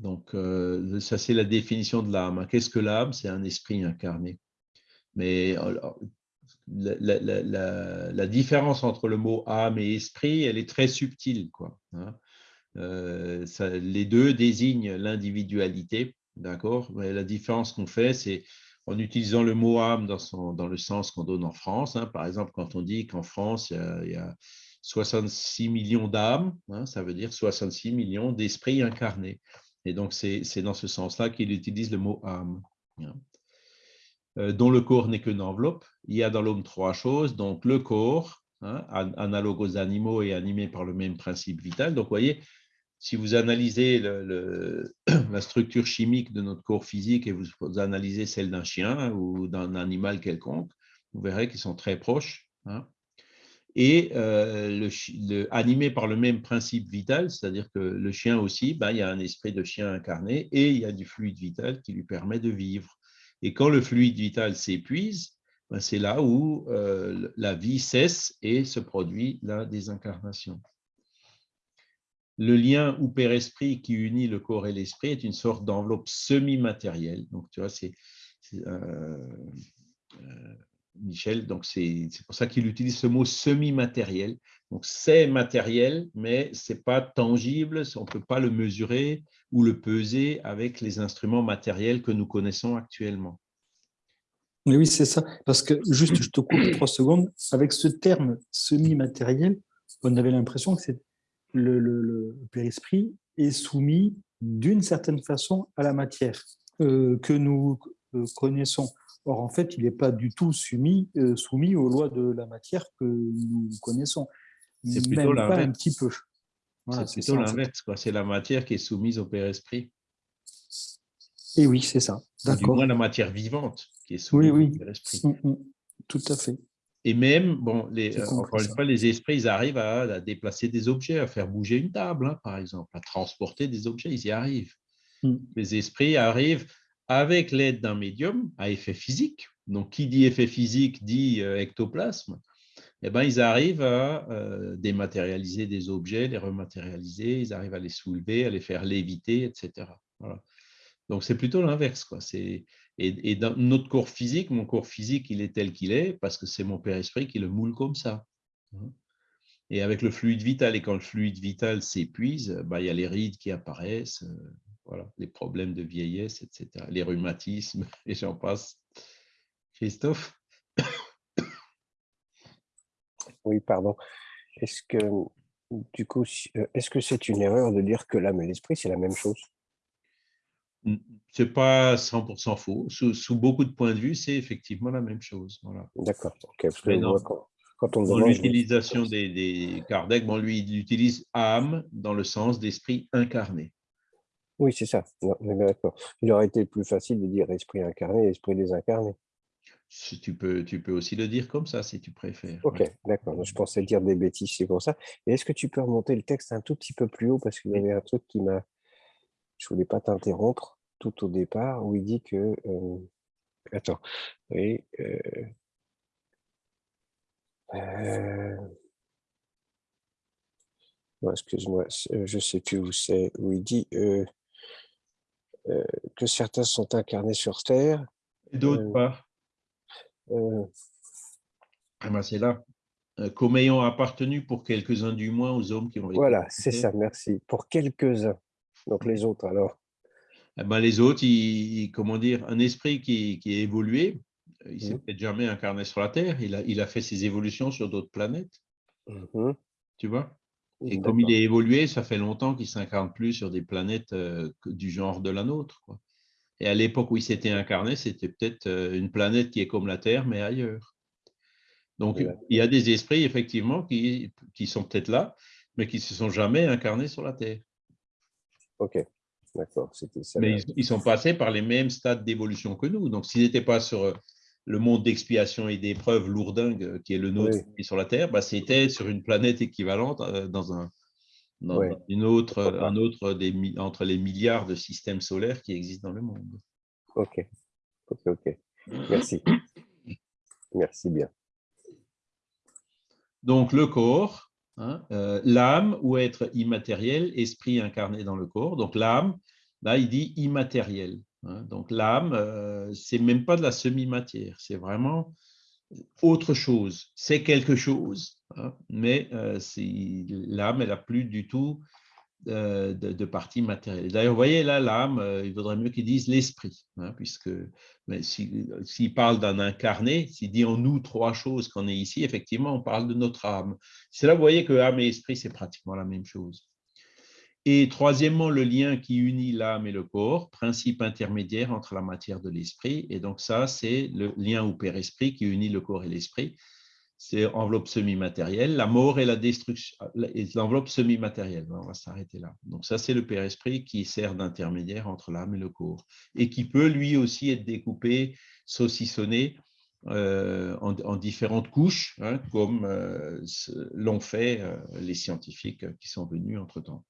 Donc, euh, ça, c'est la définition de l'âme. Qu'est-ce que l'âme? C'est un esprit incarné. Mais la, différence entre le mot âme et esprit, elle est très subtile. Hein. euh, les deux désignent l'individualité, d'accord? La différence qu'on fait, c'est en utilisant le mot âme dans, le sens qu'on donne en France. Hein. par exemple, quand on dit qu'en France, il y, a, 66 millions d'âmes, hein, ça veut dire 66 millions d'esprits incarnés. Et donc, c'est dans ce sens-là qu'il utilise le mot âme. Hein. Euh, dont le corps n'est qu'une enveloppe. Il y a dans l'homme trois choses. Donc, le corps, analogue aux animaux et animé par le même principe vital. Donc, vous voyez, si vous analysez la structure chimique de notre corps physique et vous, analysez celle d'un chien ou d'un animal quelconque, vous verrez qu'ils sont très proches. Hein et euh, par le même principe vital, c'est-à-dire que le chien aussi, ben, il y a un esprit de chien incarné et il y a du fluide vital qui lui permet de vivre. Et quand le fluide vital s'épuise, ben, c'est là où euh, la vie cesse et se produit la désincarnation. Le lien ou père-esprit qui unit le corps et l'esprit est une sorte d'enveloppe semi-matérielle. Donc, tu vois, c'est euh, Michel, donc c'est pour ça qu'il utilise ce mot semi-matériel. Donc c'est matériel, mais ce n'est pas tangible, on ne peut pas le mesurer ou le peser avec les instruments matériels que nous connaissons actuellement. Oui, c'est ça. Parce que, juste, je te coupe trois secondes, avec ce terme semi-matériel, on avait l'impression que le, le, le père-esprit est soumis d'une certaine façon à la matière euh, que nous euh, connaissons. Or, en fait, il n'est pas du tout soumis, euh, soumis aux lois de la matière que nous connaissons. C'est plutôt l'inverse. un petit peu. c'est plutôt l'inverse. C'est la matière qui est soumise au Père-Esprit. Et oui, c'est ça. Du moins la matière vivante qui est soumise au Père-Esprit. Mm, mm. Tout à fait. Et même, bon, les, euh, encore une fois, les esprits, ils arrivent à, déplacer des objets, à faire bouger une table, hein, par exemple, à transporter des objets, ils y arrivent. Mm. Les esprits arrivent avec l'aide d'un médium à effet physique. Donc, qui dit effet physique dit euh, ectoplasme. Eh ben, ils arrivent à euh, dématérialiser des objets, les rematérialiser, ils arrivent à les soulever, à les faire léviter, etc. Donc, c'est plutôt l'inverse. Et, dans notre corps physique, mon corps physique, il est tel qu'il est parce que c'est mon Père-Esprit qui le moule comme ça. Hein. Et avec le fluide vital, et quand le fluide vital s'épuise, ben, il y a les rides qui apparaissent, euh, voilà, les problèmes de vieillesse, etc., les rhumatismes, et j'en passe. Christophe? Oui, pardon. Est-ce que, du coup, euh, est-ce que c'est une erreur de dire que l'âme et l'esprit, c'est la même chose? Ce n'est pas 100% faux. Sous, beaucoup de points de vue, c'est effectivement la même chose. Voilà. D'accord. quand, on dans l'utilisation des, des Kardec, bon, lui, il utilise âme dans le sens d'esprit incarné. Oui, c'est ça. Non, d'accord. Il aurait été plus facile de dire esprit incarné et esprit désincarné. Si Tu peux, tu peux aussi le dire comme ça, si tu préfères. Ok, ouais. d'accord. Je pensais dire des bêtises, c'est pour ça. Et est-ce que tu peux remonter le texte un tout petit peu plus haut parce qu'il y avait un truc qui m'a... Je voulais pas t'interrompre tout au départ où il dit que... euh, Attends. Oui. euh, euh, excuse-moi, je sais plus où c'est, où il dit que certains sont incarnés sur Terre. Et d'autres pas. Ah ben, c'est là. Comme ayant appartenu pour quelques-uns du moins aux hommes qui ont été voilà, c'est ça, merci. Pour quelques-uns. Donc les autres, alors? Eh ben, les autres, ils- comment dire, un esprit qui, qui est évolué, euh, il s'est Mhm. peut-être jamais incarné sur la Terre, il a, il a fait ses évolutions sur d'autres planètes, Mhm, tu vois? Et comme il est évolué, ça fait longtemps qu'il ne s'incarne plus sur des planètes euh, du genre de la nôtre. quoi. Et à l'époque où il s'était incarné, c'était peut-être euh, une planète qui est comme la Terre, mais ailleurs. Donc, il y a des esprits, effectivement, qui, qui sont peut-être là, mais qui ne se sont jamais incarnés sur la Terre. Ok, d'accord. Mais ils, ils sont passés par les mêmes stades d'évolution que nous. Donc, s'ils n'étaient pas sur euh, le monde d'expiation et d'épreuves lourdingue euh, qui est le nôtre Oui. sur la Terre, bah, c'était sur une planète équivalente euh, dans un dans une autre, un autre des, entre les milliards de systèmes solaires qui existent dans le monde. Ok, ok, ok. Merci. Merci bien. Donc, le corps, hein, euh, l'âme ou être immatériel, esprit incarné dans le corps. Donc, l'âme, là, il dit immatériel. hein. Donc, l'âme, euh, c'est même pas de la semi-matière, c'est vraiment autre chose. C'est quelque chose, hein, mais euh, l'âme, elle n'a plus du tout de, de partie matérielle. D'ailleurs, vous voyez là, l'âme, euh, il vaudrait mieux qu'ils disent l'esprit, hein, puisque si- s'il parle d'un incarné, s'il dit en nous trois choses qu'on est ici, effectivement, on parle de notre âme. C'est là, vous voyez que âme et esprit, c'est pratiquement la même chose. Et troisièmement, le lien qui unit l'âme et le corps, principe intermédiaire entre la matière de l'esprit. Et donc ça, c'est le lien au Père-Esprit qui unit le corps et l'esprit. C'est enveloppe semi-matérielle. La mort et la destruction, et l'enveloppe semi-matérielle. On va s'arrêter là. Donc ça, c'est le Père-Esprit qui sert d'intermédiaire entre l'âme et le corps. Et qui peut lui aussi être découpé, saucissonné euh, en, en différentes couches, hein, comme euh, l'ont fait euh, les scientifiques qui sont venus entre-temps.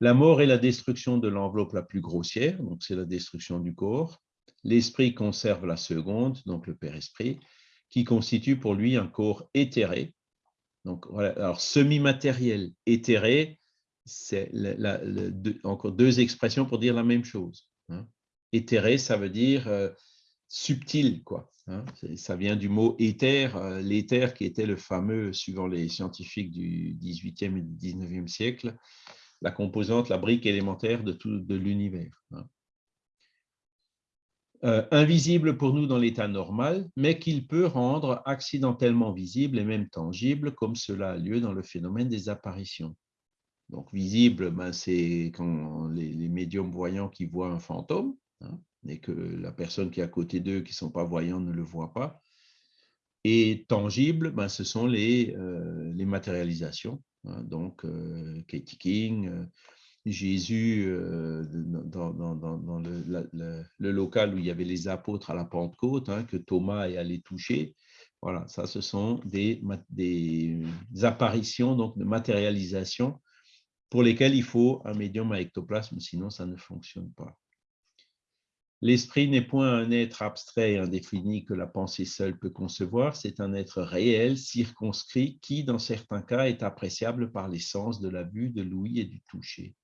La mort est la destruction de l'enveloppe la plus grossière, donc c'est la destruction du corps. L'esprit conserve la seconde, donc le Père-Esprit, qui constitue pour lui un corps éthéré. Donc, voilà. Alors, semi-matériel, éthéré, c'est encore deux expressions pour dire la même chose. hein. Éthéré, ça veut dire euh, subtil, quoi. hein. Ça vient du mot éther, euh, l'éther qui était le fameux, suivant les scientifiques du 18e et du 19e siècle, la composante, la brique élémentaire de tout de l'univers. hein. Euh, invisible pour nous dans l'état normal, mais qu'il peut rendre accidentellement visible et même tangible, comme cela a lieu dans le phénomène des apparitions. Donc visible, ben, c'est quand les, médiums voyants qui voient un fantôme, hein, et que la personne qui est à côté d'eux, qui ne sont pas voyants, ne le voit pas. Et tangible, ben, ce sont les, euh, matérialisations. hein. donc Katie King, euh, Jésus, euh, dans, le, local où il y avait les apôtres à la Pentecôte, hein, que Thomas est allé toucher. Voilà, ça, ce sont des, des apparitions, donc de matérialisation, pour lesquelles il faut un médium à ectoplasme, sinon ça ne fonctionne pas. L'esprit n'est point un être abstrait et indéfini que la pensée seule peut concevoir, c'est un être réel, circonscrit, qui, dans certains cas, est appréciable par les sens de la vue, de l'ouïe et du toucher.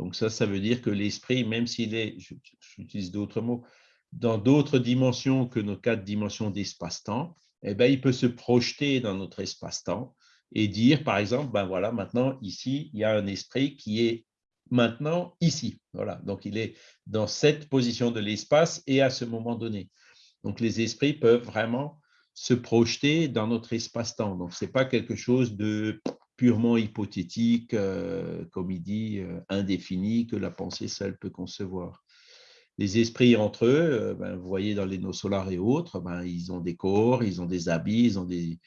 Donc ça, ça veut dire que l'esprit, même s'il est, j'utilise d'autres mots, dans d'autres dimensions que nos quatre dimensions d'espace-temps, eh ben, il peut se projeter dans notre espace-temps et dire, par exemple, ben voilà, maintenant, ici, il y a un esprit qui est maintenant ici. Voilà, donc il est dans cette position de l'espace et à ce moment donné. Donc les esprits peuvent vraiment se projeter dans notre espace-temps. Donc ce n'est pas quelque chose de purement hypothétique, euh, comme il dit, euh, indéfini, que la pensée seule peut concevoir. Les esprits entre eux, euh, ben, vous voyez dans les nos solars et autres, ben, ils ont des corps, ils ont des habits, ils ont des,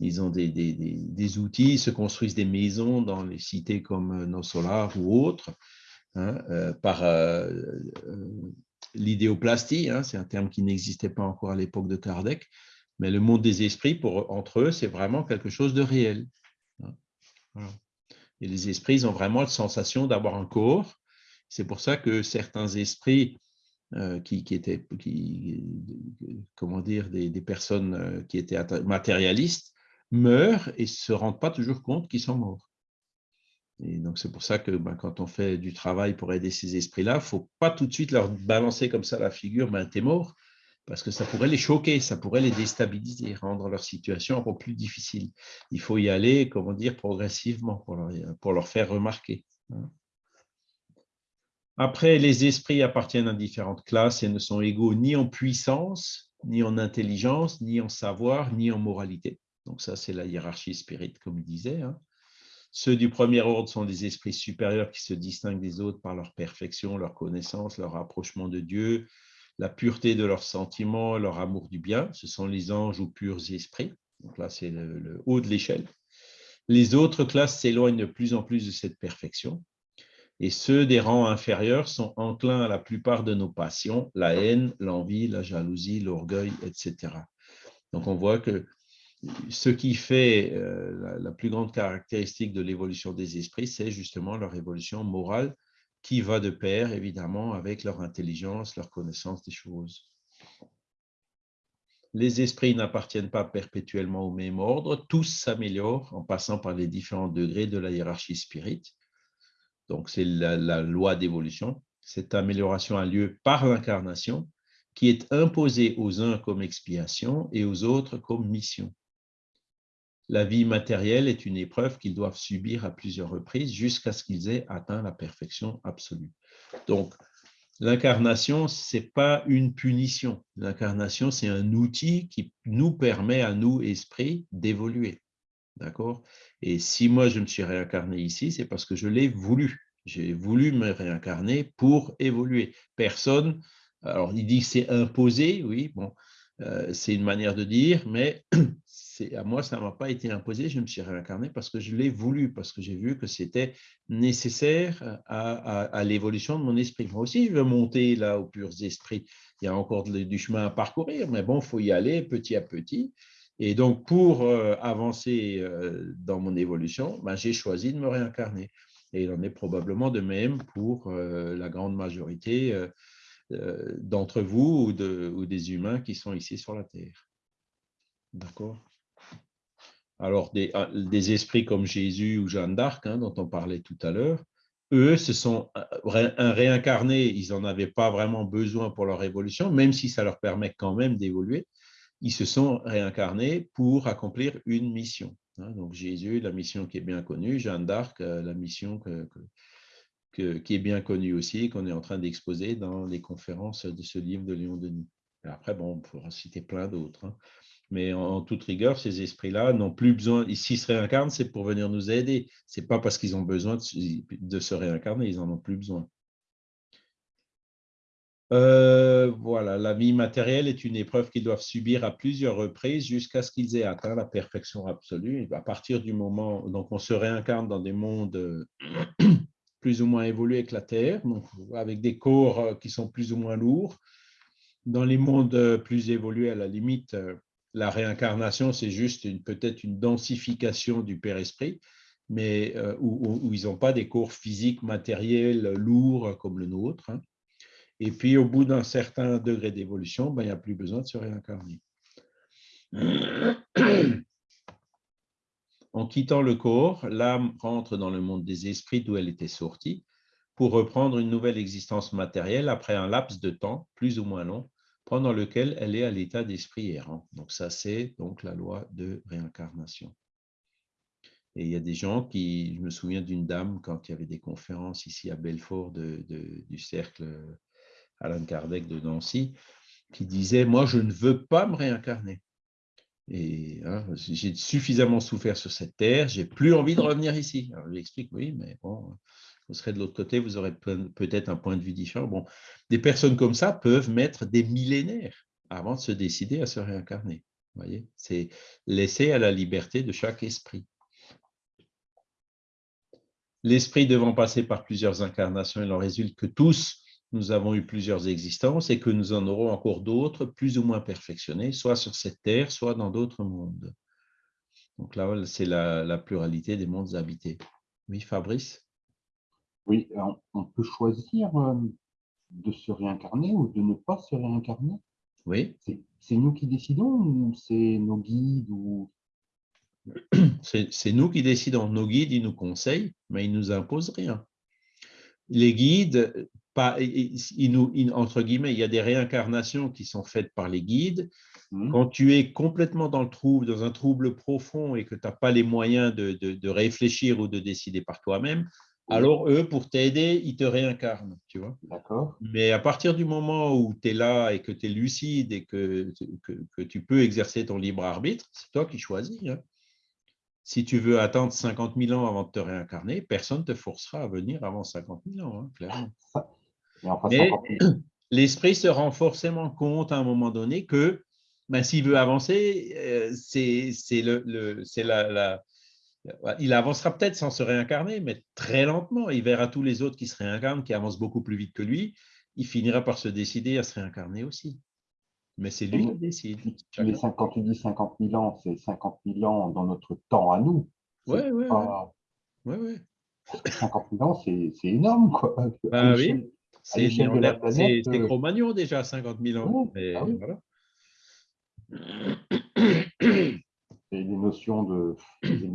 ils ont des, des- des- outils, ils se construisent des maisons dans les cités comme nos ou autres. hein, par l'idéoplastie, hein, c'est un terme qui n'existait pas encore à l'époque de Kardec, mais le monde des esprits, pour, entre eux, c'est vraiment quelque chose de réel. Et les esprits ont vraiment la sensation d'avoir un corps. C'est pour ça que certains esprits euh, qui, étaient, comment dire, des, personnes euh, qui étaient matérialistes meurent et ne se rendent pas toujours compte qu'ils sont morts. Et donc, c'est pour ça que ben, quand on fait du travail pour aider ces esprits-là, il ne faut pas tout de suite leur balancer comme ça la figure, ben, t'es mort, parce que ça pourrait les choquer, ça pourrait les déstabiliser, rendre leur situation encore plus difficile. Il faut y aller, comment dire, progressivement pour leur, faire remarquer. Hein. Après, les esprits appartiennent à différentes classes et ne sont égaux ni en puissance, ni en intelligence, ni en savoir, ni en moralité. Donc ça, c'est la hiérarchie spirite, comme il disait. Hein. Ceux du premier ordre sont des esprits supérieurs qui se distinguent des autres par leur perfection, leur connaissance, leur rapprochement de Dieu, la pureté de leurs sentiments, leur amour du bien. Ce sont les anges ou purs esprits. Donc là, c'est le, le haut de l'échelle. Les autres classes s'éloignent de plus en plus de cette perfection et ceux des rangs inférieurs sont enclins à la plupart de nos passions, la haine, l'envie, la jalousie, l'orgueil, etc. Donc on voit que ce qui fait euh, la, plus grande caractéristique de l'évolution des esprits, c'est justement leur évolution morale qui va de pair, évidemment, avec leur intelligence, leur connaissance des choses. Les esprits n'appartiennent pas perpétuellement au même ordre, tous s'améliorent en passant par les différents degrés de la hiérarchie spirite. Donc, c'est la, loi d'évolution. Cette amélioration a lieu par l'incarnation qui est imposée aux uns comme expiation et aux autres comme mission. La vie matérielle est une épreuve qu'ils doivent subir à plusieurs reprises jusqu'à ce qu'ils aient atteint la perfection absolue. Donc, l'incarnation, ce n'est pas une punition. L'incarnation, c'est un outil qui nous permet à nous, esprits, d'évoluer. D'accord? Et si moi, je me suis réincarné ici, c'est parce que je l'ai voulu. J'ai voulu me réincarner pour évoluer. Personne, alors il dit que c'est imposé, oui, bon, euh, c'est une manière de dire, mais à moi, ça ne m'a pas été imposé, je me suis réincarné parce que je l'ai voulu, parce que j'ai vu que c'était nécessaire à, l'évolution de mon esprit. Moi aussi, je veux monter là aux purs esprits. Il y a encore du chemin à parcourir, mais bon, il faut y aller petit à petit. Et donc, pour euh, avancer euh, dans mon évolution, ben, j'ai choisi de me réincarner. Et il en est probablement de même pour euh, la grande majorité d'entre vous ou, des humains qui sont ici sur la Terre. D'accord? Alors, des, ah, des, esprits comme Jésus ou Jeanne d'Arc, hein, dont on parlait tout à l'heure, eux, ce sont un réincarné, ils n'en avaient pas vraiment besoin pour leur évolution, même si ça leur permet quand même d'évoluer ils se sont réincarnés pour accomplir une mission. Hein. Donc Jésus, la mission qui est bien connue, Jeanne d'Arc, euh, la mission qui est bien connue aussi, qu'on est en train d'exposer dans les conférences de ce livre de Léon Denis. après, bon, on pourra citer plein d'autres. Hein. Mais en, toute rigueur, ces esprits-là n'ont plus besoin, s'ils se réincarnent, c'est pour venir nous aider. Ce n'est pas parce qu'ils ont besoin de se réincarner, ils n'en ont plus besoin. Euh, voilà, la vie matérielle est une épreuve qu'ils doivent subir à plusieurs reprises jusqu'à ce qu'ils aient atteint la perfection absolue. à partir du moment, donc on se réincarne dans des mondes plus ou moins évolués que la Terre, donc avec des corps euh, qui sont plus ou moins lourds. Dans les mondes euh, plus évolués, à la limite, la réincarnation, c'est juste peut-être une densification du Père-Esprit, mais où, ils n'ont pas des corps physiques, matériels, lourds comme le nôtre. Hein. Et puis, au bout d'un certain degré d'évolution, ben, il n'y a plus besoin de se réincarner. En quittant le corps, l'âme rentre dans le monde des esprits d'où elle était sortie pour reprendre une nouvelle existence matérielle après un laps de temps, plus ou moins long, pendant lequel elle est à l'état d'esprit errant. Donc ça, c'est donc la loi de réincarnation. Et il y a des gens qui, je me souviens d'une dame, quand il y avait des conférences ici à Belfort du cercle Alain Kardec de Nancy, qui disait, moi, je ne veux pas me réincarner. Et hein, j'ai suffisamment souffert sur cette terre, j'ai plus envie de revenir ici. Alors, je lui explique, oui, mais bon, vous serez de l'autre côté, vous aurez peut-être un point de vue différent. Bon, des personnes comme ça peuvent mettre des millénaires avant de se décider à se réincarner. Vous voyez, c'est laisser à la liberté de chaque esprit. L'esprit devant passer par plusieurs incarnations, il en résulte que tous, nous avons eu plusieurs existences et que nous en aurons encore d'autres plus ou moins perfectionnées, soit sur cette terre, soit dans d'autres mondes. Donc là, c'est la, pluralité des mondes habités. Oui, Fabrice? Oui, on, peut choisir euh, de se réincarner ou de ne pas se réincarner Oui. C'est nous qui décidons ou c'est nos guides ou... C'est nous qui décidons. Nos guides, ils nous conseillent, mais ils ne nous imposent rien. Les guides, pas, ils nous, entre guillemets, il y a des réincarnations qui sont faites par les guides. Mmh. Quand tu es complètement dans le trouble, dans un trouble profond et que tu n'as pas les moyens de, de, réfléchir ou de décider par toi-même, alors eux, pour t'aider, ils te réincarnent, tu vois. D'accord. Mais à partir du moment où tu es là et que tu es lucide et que, que, que, tu peux exercer ton libre arbitre, c'est toi qui choisis. Hein si tu veux attendre 50 000 ans avant de te réincarner, personne ne te forcera à venir avant 50 000 ans, hein, clairement. Mais l'esprit se rend forcément compte à un moment donné que ben, s'il veut avancer, euh, c'est le, la, la, il avancera peut-être sans se réincarner, mais très lentement. Il verra tous les autres qui se réincarnent, qui avancent beaucoup plus vite que lui. Il finira par se décider à se réincarner aussi. Mais c'est lui qui décide. Mais quand tu dis 50 000 ans, c'est 50 000 ans dans notre temps à nous. Oui, oui. Ouais, ouais. 50 000 ans, c'est énorme, quoi. Bah, oui. C'est euh, Cro-Magnon déjà, 50 000 ans. mais ah voilà. C'est des notions de. Des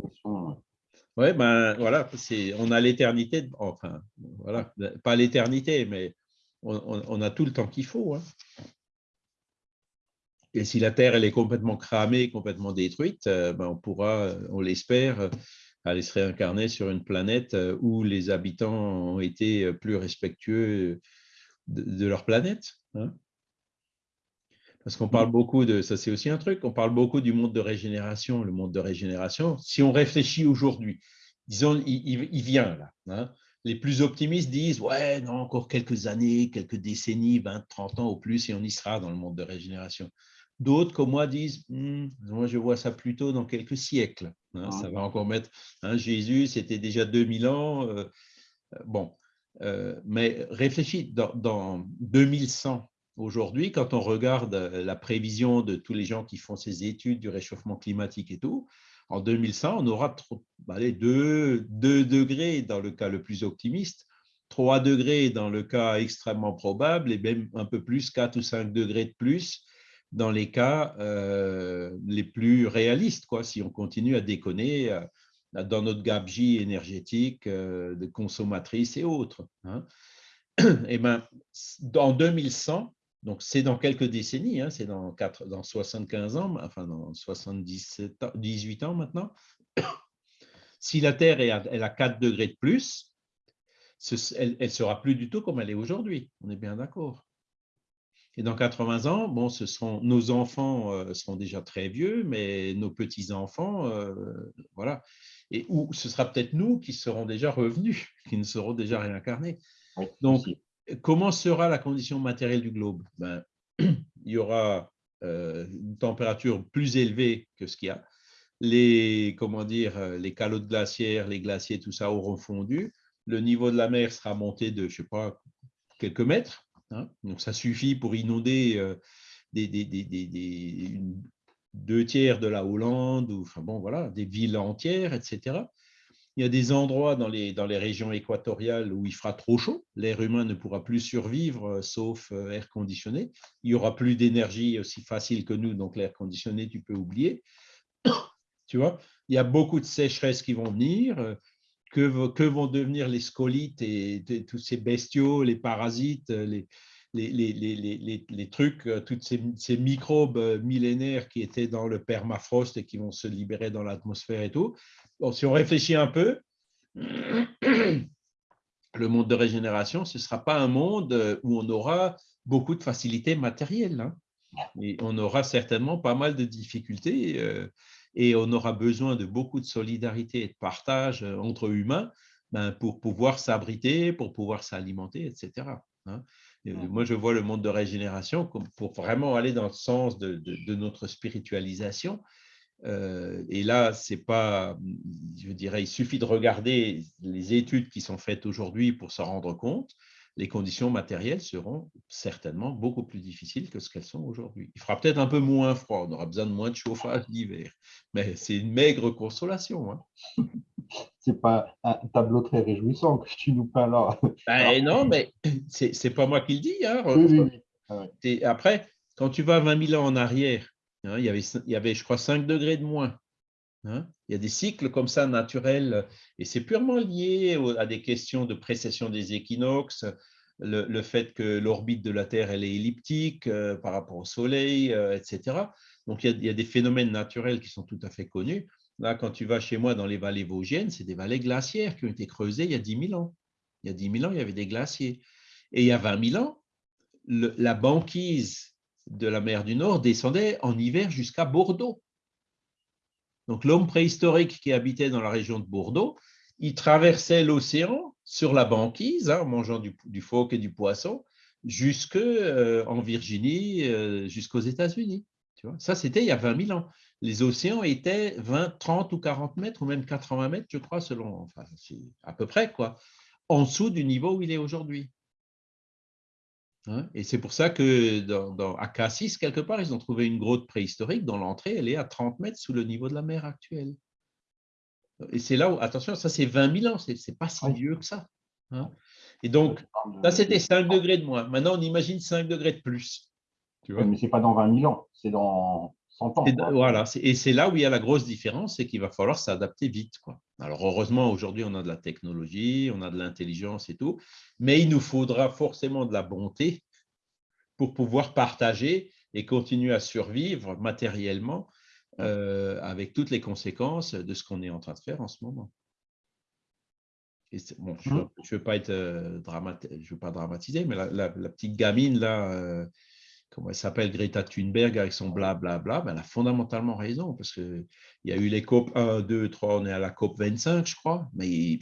oui, ben voilà, on a l'éternité, enfin, voilà, pas l'éternité, mais on, on, a tout le temps qu'il faut. Hein. Et si la Terre elle est complètement cramée, complètement détruite, euh, ben on pourra, on l'espère, aller se réincarner sur une planète euh, où les habitants ont été plus respectueux de, leur planète. Hein. Parce qu'on parle beaucoup de, ça c'est aussi un truc, on parle beaucoup du monde de régénération. Le monde de régénération, si on réfléchit aujourd'hui, disons, il, vient là. Hein. Les plus optimistes disent, ouais, non, encore quelques années, quelques décennies, 20, 30 ans au plus, et on y sera dans le monde de régénération. D'autres, comme moi, disent «Hmm, Moi, je vois ça plutôt dans quelques siècles. Hein, ça va encore mettre. Hein, Jésus, c'était déjà 2000 ans. Euh, euh, bon, euh, mais réfléchis, dans, 2100, aujourd'hui, quand on regarde la prévision de tous les gens qui font ces études du réchauffement climatique et tout, en 2100, on aura 2, 2 degrés dans le cas le plus optimiste, 3 degrés dans le cas extrêmement probable, et même un peu plus, 4 ou 5 degrés de plus dans les cas euh, les plus réalistes, quoi, si on continue à déconner euh, dans notre gabegie énergétique euh, de consommatrices et autres. Hein. Eh ben, dans 2100, donc c'est dans quelques décennies, hein, c'est dans, dans 75 ans, enfin dans 77 18 ans maintenant, si la Terre est elle a 4 degrés de plus, elle ne sera plus du tout comme elle est aujourd'hui. On est bien d'accord. Et dans 80 ans, bon, ce nos enfants euh, seront déjà très vieux, mais nos petits-enfants, euh, voilà. Et où ce sera peut-être nous qui serons déjà revenus, qui ne seront déjà réincarnés. Donc, comment sera la condition matérielle du globe? Ben, Il y aura euh, une température plus élevée que ce qu'il y a. Les, comment dire, les calottes glaciaires, les glaciers, tout ça auront fondu. Le niveau de la mer sera monté de, je sais pas, quelques mètres. Hein. Donc, ça suffit pour inonder euh, deux tiers de la Hollande, ou enfin voilà, des villes entières, etc. Il y a des endroits dans les, régions équatoriales où il fera trop chaud. L'air humain ne pourra plus survivre euh, sauf euh, air conditionné. Il n'y aura plus d'énergie aussi facile que nous, donc l'air conditionné, tu peux oublier. tu vois, il y a beaucoup de sécheresses qui vont venir que, vont devenir les scolites et, tous ces bestiaux, les parasites, les, les, trucs, euh, tous ces, microbes euh, millénaires qui étaient dans le permafrost et qui vont se libérer dans l'atmosphère et tout. si on réfléchit un peu, le monde de régénération, ce ne sera pas un monde euh, où on aura beaucoup de facilités matérielles. Hein. Et on aura certainement pas mal de difficultés et on aura besoin de beaucoup de solidarité et de partage entre humains ben, pour pouvoir s'abriter, pour pouvoir s'alimenter, etc. Moi, je vois le monde de régénération comme pour vraiment aller dans le sens de, notre spiritualisation. Euh, et là, c'est pas, je dirais, il suffit de regarder les études qui sont faites aujourd'hui pour s'en rendre compte. Les conditions matérielles seront certainement beaucoup plus difficiles que ce qu'elles sont aujourd'hui. Il fera peut-être un peu moins froid, on aura besoin de moins de chauffage l'hiver, mais c'est une maigre consolation. Hein. c'est pas un tableau très réjouissant que tu nous peins là. Ben non, mais c'est pas moi qui le dis. Hein. Ah après, quand tu vas 20 000 ans en arrière, hein, il, y avait, il y avait, je crois, 5 degrés de moins. Hein. Il y a des cycles comme ça naturels, et c'est purement lié à des questions de précession des équinoxes, le, fait que l'orbite de la Terre elle est elliptique euh, par rapport au Soleil, euh, etc. Donc, il y, a, il y, a, des phénomènes naturels qui sont tout à fait connus. Là, quand tu vas chez moi dans les vallées vosgiennes, c'est des vallées glaciaires qui ont été creusées il y a 10 000 ans. Il y a 10 000 ans, il y avait des glaciers. Et il y a 20 000 ans, la banquise de la mer du Nord descendait en hiver jusqu'à Bordeaux. Donc l'homme préhistorique qui habitait dans la région de Bordeaux, il traversait l'océan sur la banquise, hein, en mangeant du, phoque et du poisson, jusqu'en euh, Virginie, euh, jusqu'aux États-Unis. Ça, c'était il y a 20 000 ans. Les océans étaient 20, 30 ou 40 mètres, ou même 80 mètres, je crois, selon, enfin, à peu près, quoi, en dessous du niveau où il est aujourd'hui. Hein, et c'est pour ça que dans, à Cassis, quelque part, ils ont trouvé une grotte préhistorique dont l'entrée, elle est à 30 mètres sous le niveau de la mer actuelle. Et c'est là où, attention, ça c'est 20 000 ans, c'est pas si vieux que ça. Hein. Et donc, ça c'était 5 degrés de moins. Maintenant, on imagine 5 degrés de plus. Tu vois Mais ce n'est pas dans 20 000 ans, c'est dans 100 ans. voilà, et c'est là où il y a la grosse différence, c'est qu'il va falloir s'adapter vite. Quoi. Alors heureusement, aujourd'hui, on a de la technologie, on a de l'intelligence et tout, mais il nous faudra forcément de la bonté pour pouvoir partager et continuer à survivre matériellement euh, avec toutes les conséquences de ce qu'on est en train de faire en ce moment. bon, je ne mmh. veux, pas être euh, je veux pas dramatiser, mais la, petite gamine là, euh, comment elle s'appelle, Greta Thunberg, avec son blablabla, ben, elle a fondamentalement raison, parce qu'il y a eu les COP 1, 2, 3, on est à la COP 25, je crois, mais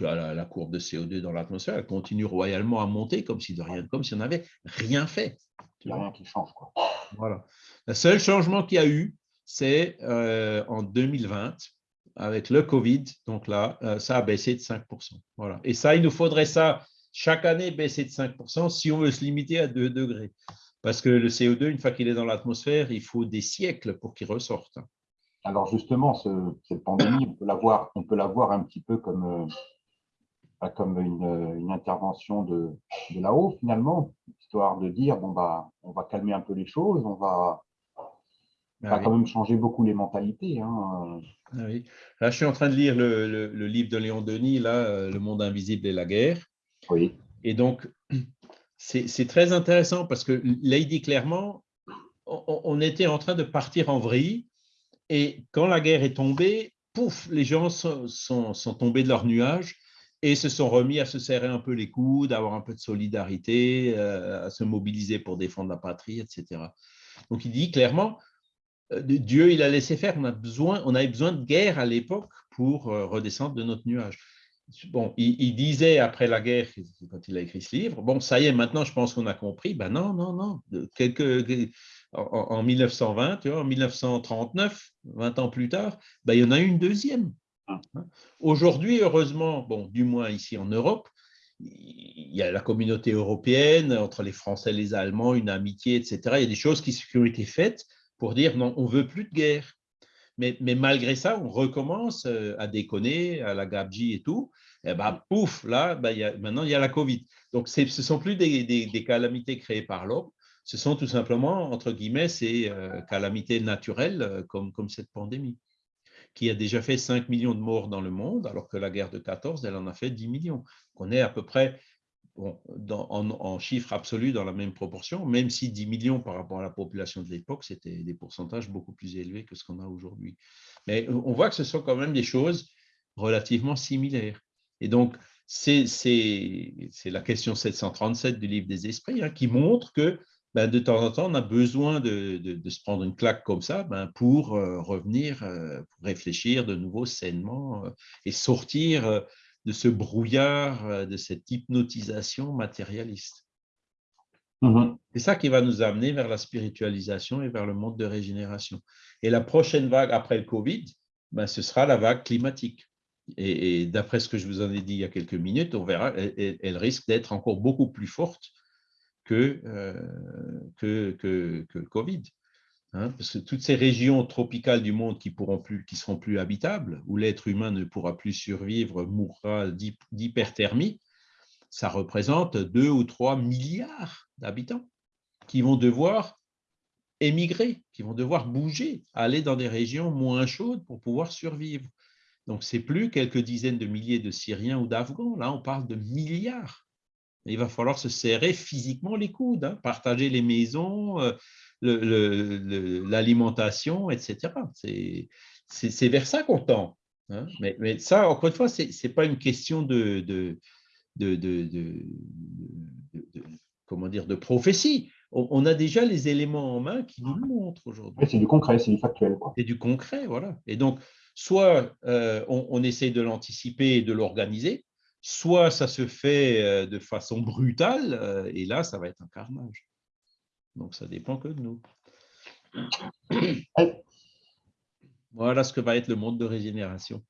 la, courbe de CO2 dans l'atmosphère, elle continue royalement à monter comme si de rien, comme si on n'avait rien fait. Il n'y a rien qui change. Quoi. Voilà. Le seul changement qu'il y a eu, c'est euh, en 2020, avec le Covid, donc là, euh, ça a baissé de 5%. Voilà. Et ça, il nous faudrait ça chaque année baisser de 5% si on veut se limiter à 2 degrés. Parce que le CO2, une fois qu'il est dans l'atmosphère, il faut des siècles pour qu'il ressorte. Alors justement, cette pandémie, on peut la voir, on peut la voir un petit peu comme, euh, comme une, intervention de, de là-haut, finalement, histoire de dire, bon, bah, on va calmer un peu les choses, on va, ah quand même changer beaucoup les mentalités. Hein. Ah oui. Là, je suis en train de lire le, le, livre de Léon Denis, là, euh, Le monde invisible et la guerre. Oui. Et donc, c'est très intéressant parce que dit clairement, on, était en train de partir en vrille et quand la guerre est tombée, pouf, les gens sont, sont, tombés de leur nuage et se sont remis à se serrer un peu les coudes, à avoir un peu de solidarité, euh, à se mobiliser pour défendre la patrie, etc. Donc il dit clairement, euh, Dieu, il a laissé faire, on, a besoin, on avait besoin de guerre à l'époque pour euh, redescendre de notre nuage bon, il, disait après la guerre, quand il a écrit ce livre, bon, ça y est, maintenant je pense qu'on a compris. Ben non, non, non. Quelques, en, 1920, tu vois, en 1939, 20 ans plus tard, ben, il y en a eu une deuxième. Ah. Aujourd'hui, heureusement, bon, du moins ici en Europe, il y a la communauté européenne, entre les Français et les Allemands, une amitié, etc. Il y a des choses qui, qui ont été faites pour dire non, on ne veut plus de guerre. Mais, malgré ça, on recommence euh, à déconner, à la gabji et tout. Et eh ben, pouf, là, ben, y a, maintenant, il y a la Covid. Donc, ce ne sont plus des, calamités créées par l'homme, ce sont tout simplement, entre guillemets, ces euh, calamités naturelles euh, comme, comme cette pandémie, qui a déjà fait 5 millions de morts dans le monde, alors que la guerre de 14, elle en a fait 10 millions. On est à peu près en, chiffres absolus dans la même proportion, même si 10 millions par rapport à la population de l'époque, c'était des pourcentages beaucoup plus élevés que ce qu'on a aujourd'hui. Mais on voit que ce sont quand même des choses relativement similaires. Et donc, c'est la question 737 du livre des esprits hein, qui montre que ben, de temps en temps, on a besoin de, se prendre une claque comme ça ben, pour euh, revenir, euh, réfléchir de nouveau sainement euh, et sortir de ce brouillard, euh, de cette hypnotisation matérialiste. Mhm. C'est ça qui va nous amener vers la spiritualisation et vers le monde de régénération. Et la prochaine vague après le Covid, ben, ce sera la vague climatique. Et, d'après ce que je vous en ai dit il y a quelques minutes, on verra, elle, risque d'être encore beaucoup plus forte que, euh, que, que, que, le Covid. Hein, parce que toutes ces régions tropicales du monde qui pourront plus, seront plus habitables, où l'être humain ne pourra plus survivre, mourra d'hyperthermie, ça représente 2 ou 3 milliards d'habitants qui vont devoir émigrer, qui vont devoir bouger, aller dans des régions moins chaudes pour pouvoir survivre. Donc, ce n'est plus quelques dizaines de milliers de Syriens ou d'Afghans. Là, on parle de milliards. Il va falloir se serrer physiquement les coudes, hein, partager les maisons, euh, l'alimentation, etc. C'est vers ça qu'on tend. Hein. Mais, ça, encore une fois, ce n'est pas une question de, de, de, comment dire, de prophétie. On, a déjà les éléments en main qui nous le montrent aujourd'hui. c'est du concret, c'est du factuel. C'est du concret, voilà. Et donc, soit euh, on, on, essaye de l'anticiper et de l'organiser, soit ça se fait euh, de façon brutale, euh, et là, ça va être un carnage. Donc, ça dépend que de nous. Voilà ce que va être le monde de régénération.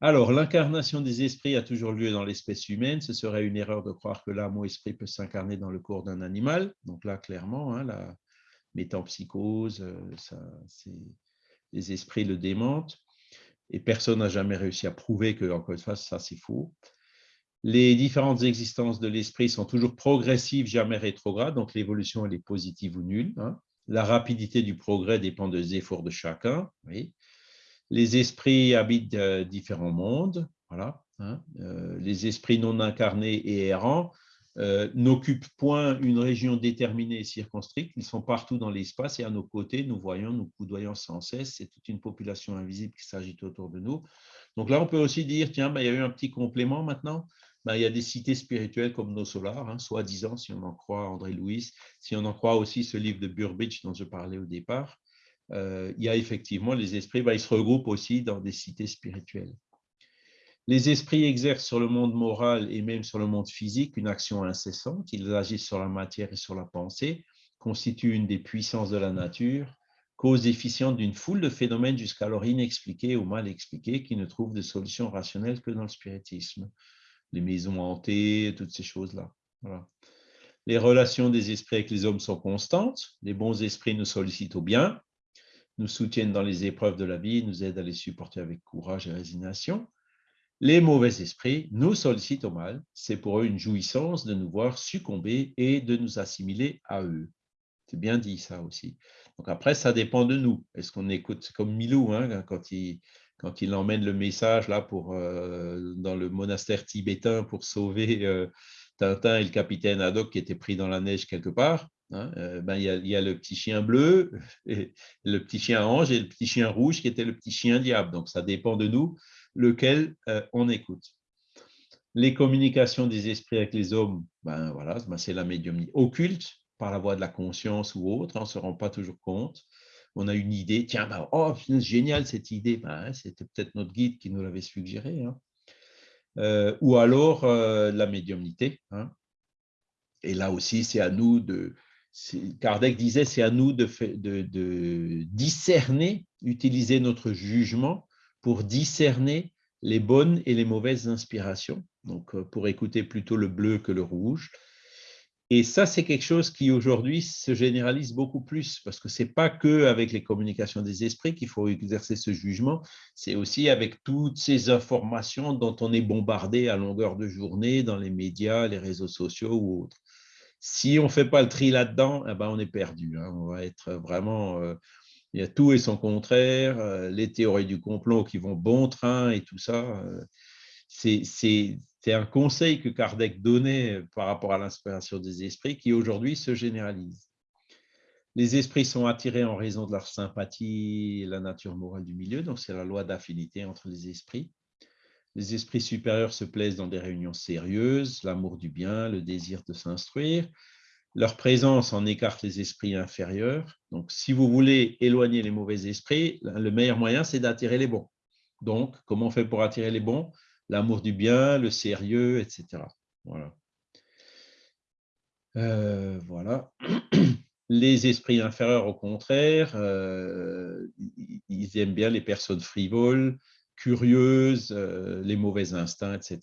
Alors, l'incarnation des esprits a toujours lieu dans l'espèce humaine. Ce serait une erreur de croire que l'âme ou esprit peut s'incarner dans le corps d'un animal. Donc là, clairement, hein, la métampsychose, euh, les esprits le démentent. Et personne n'a jamais réussi à prouver que, encore une fois, ça c'est faux. Les différentes existences de l'esprit sont toujours progressives, jamais rétrogrades, donc l'évolution elle est positive ou nulle. Hein. La rapidité du progrès dépend des efforts de chacun. Les esprits habitent différents mondes. Voilà, hein. euh, les esprits non incarnés et errants euh, n'occupent point une région déterminée et circonscrite. Ils sont partout dans l'espace et à nos côtés, nous voyons, nous coudoyons sans cesse. C'est toute une population invisible qui s'agite autour de nous. Donc là, on peut aussi dire, tiens, ben, il y a eu un petit complément maintenant. Ben, il y a des cités spirituelles comme nos solars, hein, soi-disant, si on en croit André Louis, si on en croit aussi ce livre de Burbidge dont je parlais au départ. Euh, il y a effectivement les esprits, ben, ils se regroupent aussi dans des cités spirituelles. Les esprits exercent sur le monde moral et même sur le monde physique une action incessante. Ils agissent sur la matière et sur la pensée, constituent une des puissances de la nature, cause efficiente d'une foule de phénomènes jusqu'alors inexpliqués ou mal expliqués qui ne trouvent de solution rationnelle que dans le spiritisme. Les maisons hantées, toutes ces choses-là. Les relations des esprits avec les hommes sont constantes. Les bons esprits nous sollicitent au bien, nous soutiennent dans les épreuves de la vie, nous aident à les supporter avec courage et résignation. Les mauvais esprits nous sollicitent au mal. C'est pour eux une jouissance de nous voir succomber et de nous assimiler à eux. C'est bien dit ça aussi. Donc après, ça dépend de nous. Est-ce qu'on écoute comme Milou, hein, quand, il, quand il emmène le message là pour, euh, dans le monastère tibétain pour sauver euh, Tintin et le capitaine Haddock qui étaient pris dans la neige quelque part. Hein, euh, ben, il, y a, il, y a, le petit chien bleu, le petit chien ange et le petit chien rouge qui était le petit chien diable. Donc, ça dépend de nous lequel on écoute. Les communications des esprits avec les hommes, ben, voilà, ben, c'est la médiumnie occulte par la voie de la conscience ou autre, on ne se rend pas toujours compte. On a une idée, tiens, ben, oh, génial cette idée, ben, c'était peut-être notre guide qui nous l'avait suggéré. Hein. Euh, ou alors la médiumnité. Hein. Et là aussi, c'est à nous de, Kardec disait, c'est à nous de, de, discerner, utiliser notre jugement pour discerner les bonnes et les mauvaises inspirations, donc euh, pour écouter plutôt le bleu que le rouge. Et ça, c'est quelque chose qui aujourd'hui se généralise beaucoup plus, parce que ce n'est pas que avec les communications des esprits qu'il faut exercer ce jugement, c'est aussi avec toutes ces informations dont on est bombardé à longueur de journée dans les médias, les réseaux sociaux ou autres. Si on ne fait pas le tri là-dedans, eh ben on est perdu. Hein. On va être vraiment... Euh, il y a tout et son contraire, euh, les théories du complot qui vont bon train et tout ça. Euh, c'est un conseil que Kardec donnait par rapport à l'inspiration des esprits qui aujourd'hui se généralise. Les esprits sont attirés en raison de leur sympathie et la nature morale du milieu, donc c'est la loi d'affinité entre les esprits. Les esprits supérieurs se plaisent dans des réunions sérieuses, l'amour du bien, le désir de s'instruire. Leur présence en écarte les esprits inférieurs. Donc, si vous voulez éloigner les mauvais esprits, le meilleur moyen, c'est d'attirer les bons. Donc, comment on fait pour attirer les bons? L'amour du bien, le sérieux, etc. Voilà. Euh, voilà. Les esprits inférieurs, au contraire, euh, ils aiment bien les personnes frivoles, curieuses, euh, les mauvais instincts, etc.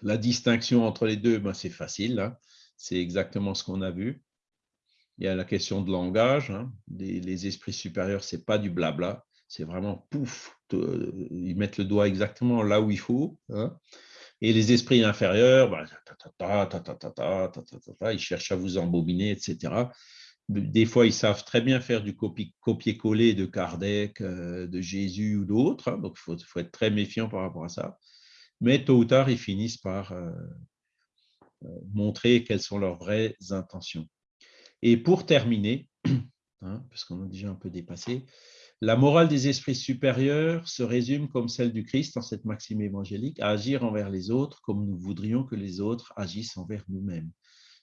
La distinction entre les deux, ben, c'est facile. Hein. C'est exactement ce qu'on a vu. Il y a la question de langage. Hein. Les, esprits supérieurs, ce n'est pas du blabla. C'est vraiment pouf, ils mettent le doigt exactement là où il faut. Hein. Et les esprits inférieurs, ils cherchent à vous embobiner, etc. Des fois, ils savent très bien faire du copier-coller de Kardec, de Jésus ou d'autres. Donc, il faut, être très méfiant par rapport à ça. Mais tôt ou tard, ils finissent par montrer quelles sont leurs vraies intentions. Et pour terminer, hein, parce qu'on a déjà un peu dépassé, la morale des esprits supérieurs se résume comme celle du Christ dans cette maxime évangélique, agir envers les autres comme nous voudrions que les autres agissent envers nous-mêmes,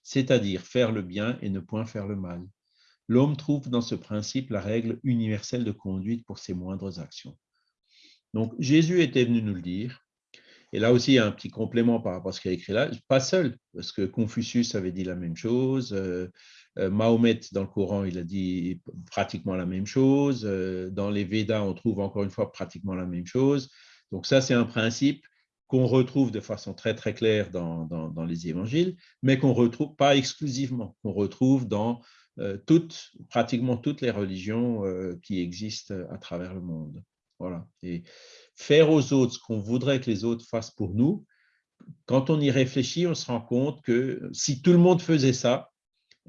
c'est-à-dire faire le bien et ne point faire le mal. L'homme trouve dans ce principe la règle universelle de conduite pour ses moindres actions. Donc Jésus était venu nous le dire, et là aussi, il y a un petit complément par rapport à ce qu'il a écrit là, pas seul, parce que Confucius avait dit la même chose, euh, Mahomet, dans le Coran, il a dit pratiquement la même chose. Euh, dans les Védas, on trouve encore une fois pratiquement la même chose. Donc ça, c'est un principe qu'on retrouve de façon très très claire dans, dans, les évangiles, mais qu'on retrouve pas exclusivement, qu'on retrouve dans euh, toutes, pratiquement toutes les religions qui existent à travers le monde. Voilà. Et faire aux autres ce qu'on voudrait que les autres fassent pour nous, quand on y réfléchit, on se rend compte que si tout le monde faisait ça,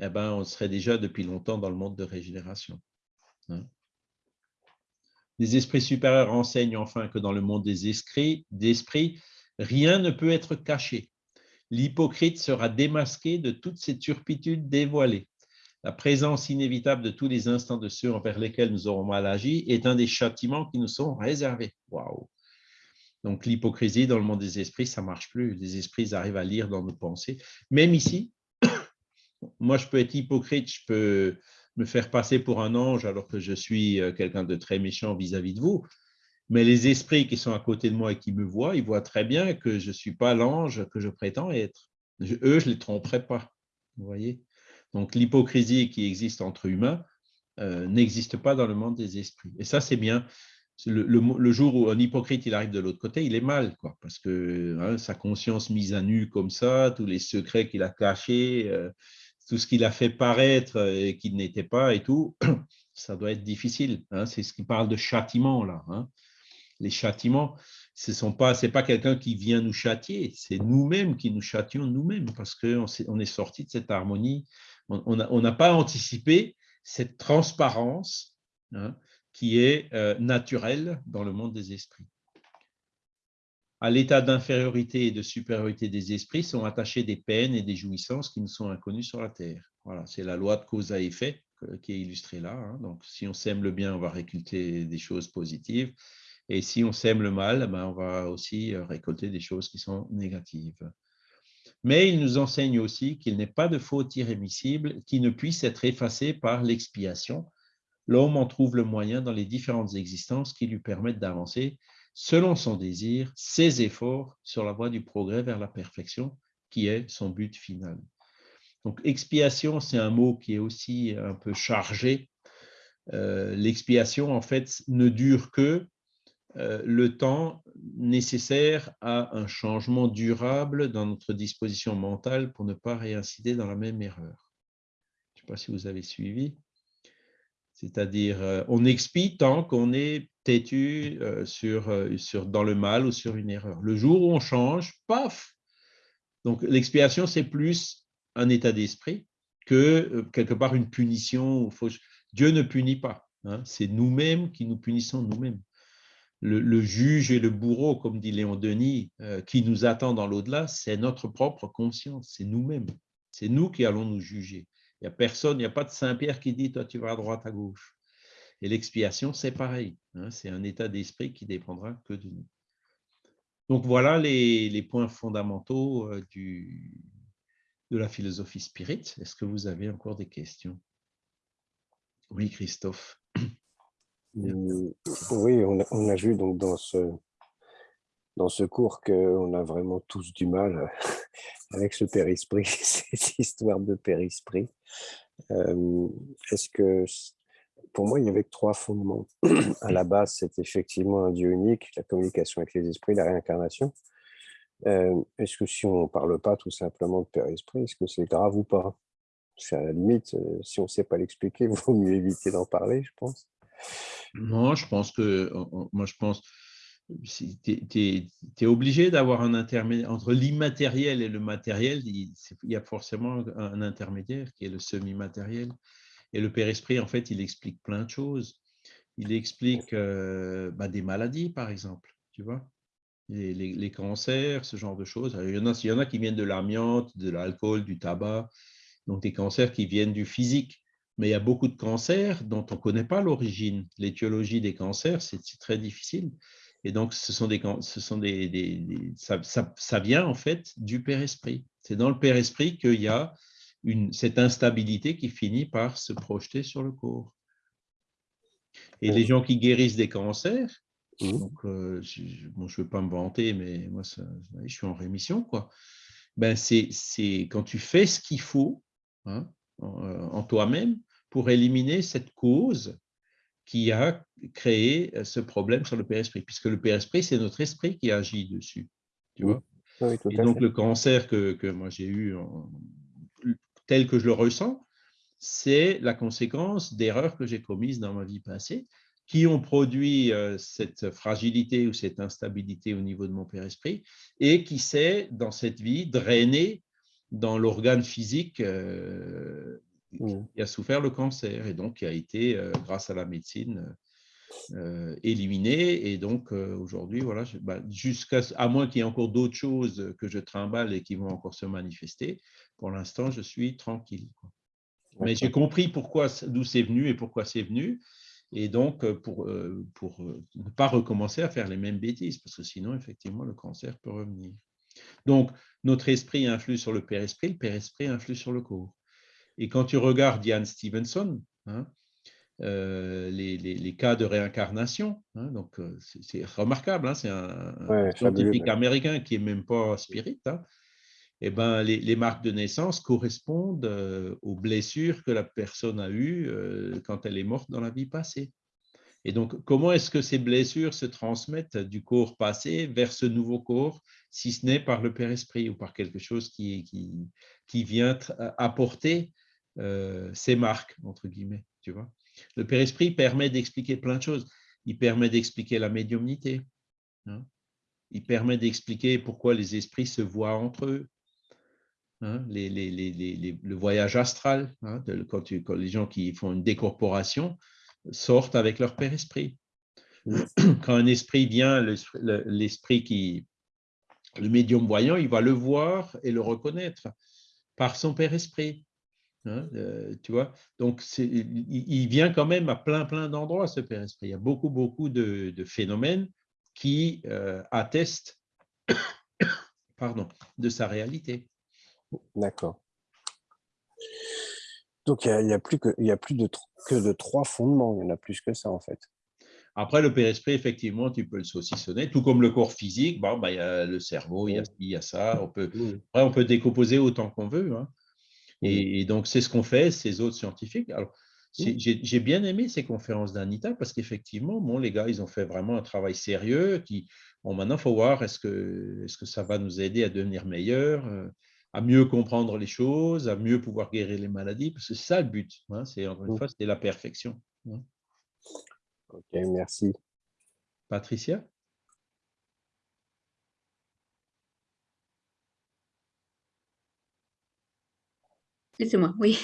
eh ben, on serait déjà depuis longtemps dans le monde de régénération. Hein. Les esprits supérieurs enseignent enfin que dans le monde des esprits, rien ne peut être caché. L'hypocrite sera démasqué de toutes ses turpitudes dévoilées. La présence inévitable de tous les instants de ceux envers lesquels nous aurons mal agi est un des châtiments qui nous sont réservés. Waouh Donc l'hypocrisie dans le monde des esprits, ça marche plus. Les esprits arrivent à lire dans nos pensées. Même ici, moi, je peux être hypocrite, je peux me faire passer pour un ange alors que je suis euh, quelqu'un de très méchant vis-à-vis de vous. Mais les esprits qui sont à côté de moi et qui me voient, ils voient très bien que je ne suis pas l'ange que je prétends être. eux, je ne les tromperai pas. Vous voyez Donc, l'hypocrisie qui existe entre humains euh, n'existe pas dans le monde des esprits. Et ça, c'est bien. Le, jour où un hypocrite il arrive de l'autre côté, il est mal, quoi, parce que hein, sa conscience mise à nu comme ça, tous les secrets qu'il a cachés, euh, tout ce qu'il a fait paraître et qu'il n'était pas et tout, ça doit être difficile. Hein. C'est ce qui parle de châtiment là. Hein. Les châtiments, ce n'est pas, quelqu'un qui vient nous châtier, c'est nous-mêmes qui nous châtions nous-mêmes parce qu'on est, on est sorti de cette harmonie. On n'a pas anticipé cette transparence hein, qui est euh, naturelle dans le monde des esprits à l'état d'infériorité et de supériorité des esprits sont attachées des peines et des jouissances qui nous sont inconnues sur la terre. Voilà, c'est la loi de cause à effet qui est illustrée là. Hein. Donc, si on sème le bien, on va récolter des choses positives. Et si on sème le mal, ben, on va aussi euh, récolter des choses qui sont négatives. Mais il nous enseigne aussi qu'il n'est pas de faute irrémissible qui ne puisse être effacée par l'expiation. L'homme en trouve le moyen dans les différentes existences qui lui permettent d'avancer selon son désir, ses efforts sur la voie du progrès vers la perfection, qui est son but final. Donc, expiation, c'est un mot qui est aussi un peu chargé. Euh, l'expiation, en fait, ne dure que euh, le temps nécessaire à un changement durable dans notre disposition mentale pour ne pas réincider dans la même erreur. Je ne sais pas si vous avez suivi. C'est-à-dire, euh, on expie tant qu'on est têtu euh, euh, dans le mal ou sur une erreur. Le jour où on change, paf Donc, l'expiation, c'est plus un état d'esprit que quelque part une punition. Dieu ne punit pas. Hein. C'est nous-mêmes qui nous punissons nous-mêmes. Le, juge et le bourreau, comme dit Léon Denis, qui nous attend dans l'au-delà, c'est notre propre conscience, c'est nous-mêmes. C'est nous qui allons nous juger. Il n'y a personne, il n'y a pas de Saint-Pierre qui dit, toi, tu vas à droite, à gauche. Et l'expiation, c'est pareil. Hein, c'est un état d'esprit qui dépendra que de nous. Donc, voilà les, points fondamentaux euh, du, de la philosophie spirit. Est-ce que vous avez encore des questions? Oui, Christophe. Mmh, oui, on a, vu donc dans ce, dans ce cours qu'on a vraiment tous du mal avec ce périsprit, cette histoire de périsprit. Euh, est-ce que, pour moi, il y avait trois fondements. À la base, c'est effectivement un Dieu unique, la communication avec les esprits, la réincarnation. Euh, est-ce que si on ne parle pas tout simplement de périsprit, est-ce que c'est grave ou pas? C'est à la limite, euh, si on ne sait pas l'expliquer, il vaut mieux éviter d'en parler, je pense. Non, je pense que, moi je pense, tu es, obligé d'avoir un intermédiaire entre l'immatériel et le matériel. Il, y a forcément un intermédiaire qui est le semi-matériel. Et le Père-Esprit, en fait, il explique plein de choses. Il explique euh, bah, des maladies, par exemple, tu vois, les, les, cancers, ce genre de choses. il, y en a, il y en a qui viennent de l'amiante, de l'alcool, du tabac, donc des cancers qui viennent du physique. Mais il y a beaucoup de cancers dont on ne connaît pas l'origine. L'étiologie des cancers, c'est très difficile. Et donc, ce sont des, ce sont des, ça, ça, vient en fait du Père-Esprit. C'est dans le Père-Esprit qu'il y a une, cette instabilité qui finit par se projeter sur le corps. Et les gens qui guérissent des cancers, mmh. donc, euh, je ne veux pas me vanter, mais moi, je suis en rémission, quoi. Ben, c'est quand tu fais ce qu'il faut hein, en, en toi-même pour éliminer cette cause qui a créé euh, ce problème sur le Père-Esprit, puisque le Père-Esprit, c'est notre esprit qui agit dessus. Tu vois? Et donc, le cancer que, que moi j'ai eu, tel que je le ressens, c'est la conséquence d'erreurs que j'ai commises dans ma vie passée, qui ont produit euh, cette fragilité ou cette instabilité au niveau de mon Père-Esprit, et qui s'est, dans cette vie, drainé dans l'organe physique euh, Mmh. qui a souffert le cancer et donc qui a été, euh, grâce à la médecine, euh, éliminé. Et donc, euh, aujourd'hui, voilà, bah, jusqu'à à moins qu'il y ait encore d'autres choses que je trimballe et qui vont encore se manifester, pour l'instant, je suis tranquille. Mais j'ai compris pourquoi, d'où c'est venu et pourquoi c'est venu. Et donc, pour, pour ne pas recommencer à faire les mêmes bêtises, parce que sinon, effectivement, le cancer peut revenir. Donc, notre esprit influe sur le père-esprit, le père-esprit influe sur le corps. Et quand tu regardes Ian Stevenson, hein, euh, les, cas de réincarnation, hein, donc euh, c'est remarquable, hein, c'est un, scientifique américain qui n'est même pas spirit, et eh ben, les, marques de naissance correspondent euh, aux blessures que la personne a eues quand elle est morte dans la vie passée. Et donc, comment est-ce que ces blessures se transmettent du corps passé vers ce nouveau corps, si ce n'est par le Père-Esprit ou par quelque chose qui, qui, qui vient apporter euh, ces marques, entre guillemets, tu vois. Le Père-Esprit permet d'expliquer plein de choses. Il permet d'expliquer la médiumnité. Hein. Il permet d'expliquer pourquoi les esprits se voient entre eux. Hein. Les, le voyage astral, hein, quand, quand, les gens qui font une décorporation sortent avec leur Père-Esprit. Quand un esprit vient, l'esprit qui, le médium voyant, il va le voir et le reconnaître par son Père-Esprit. Hein, euh, tu vois? Donc, il, vient quand même à plein, plein d'endroits, ce Père Esprit. Il y a beaucoup, beaucoup de, phénomènes qui euh, attestent pardon, de sa réalité. D'accord. Donc, il n'y a, plus, que, il y a plus de, que de trois fondements. Il y en a plus que ça, en fait. Après, le Père-Esprit, effectivement, tu peux le saucissonner, tout comme le corps physique. Bon, bah, il y a le cerveau, il y a, il y a ça. On peut, après, on peut décomposer autant qu'on veut. Hein. Et, donc, c'est ce qu'on fait, ces autres scientifiques. Alors, j'ai bien aimé ces conférences d'Anita parce qu'effectivement, bon, les gars, ils ont fait vraiment un travail sérieux. Qui, bon, maintenant, il faut voir est-ce que, est que ça va nous aider à devenir meilleurs, euh, à mieux comprendre les choses, à mieux pouvoir guérir les maladies, parce que c'est ça le but. Hein, c'est encore une fois, c'était la perfection. Hein. Ok, merci. Patricia? C'est moi, oui.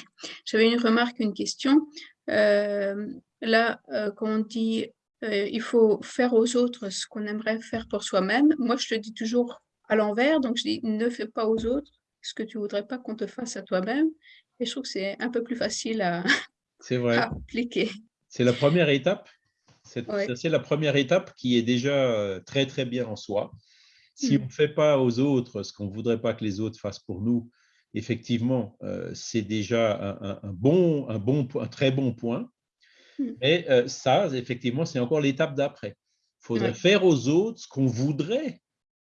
J'avais une remarque, une question. Euh, là, euh, quand on dit euh, il faut faire aux autres ce qu'on aimerait faire pour soi-même, moi je le dis toujours à l'envers, donc je dis ne fais pas aux autres ce que tu voudrais pas qu'on te fasse à toi-même. Et je trouve que c'est un peu plus facile à, vrai. appliquer. C'est la première étape. C'est la première étape qui est déjà très très bien en soi. Si mmh. on ne fait pas aux autres ce qu'on ne voudrait pas que les autres fassent pour nous, effectivement, euh, c'est déjà un, bon, un, bon, un très bon point. Hmm. Mais euh, ça, effectivement, c'est encore l'étape d'après. Il faudrait faire aux autres ce qu'on voudrait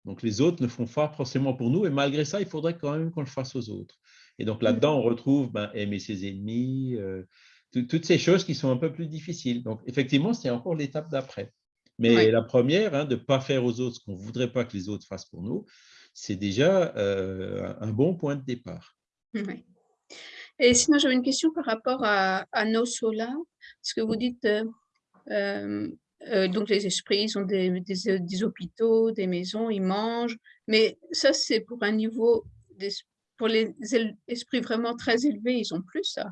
Donc, les autres ne font pas forcément pour nous, et malgré ça, il faudrait quand même qu'on le fasse aux autres. Et donc, là-dedans, on retrouve ben, aimer ses ennemis, euh, toutes ces choses qui sont un peu plus difficiles. Donc, effectivement, c'est encore l'étape d'après. Mais la première, hein, de ne pas faire aux autres ce qu'on ne voudrait pas que les autres fassent pour nous, c'est déjà euh, un bon point de départ. Oui. Et sinon, j'avais une question par rapport à, nos solas. Ce que vous dites, euh, euh, donc les esprits, ils ont des, des, hôpitaux, des maisons, ils mangent. Mais ça, c'est pour un niveau, pour les esprits vraiment très élevés, ils ont plus ça?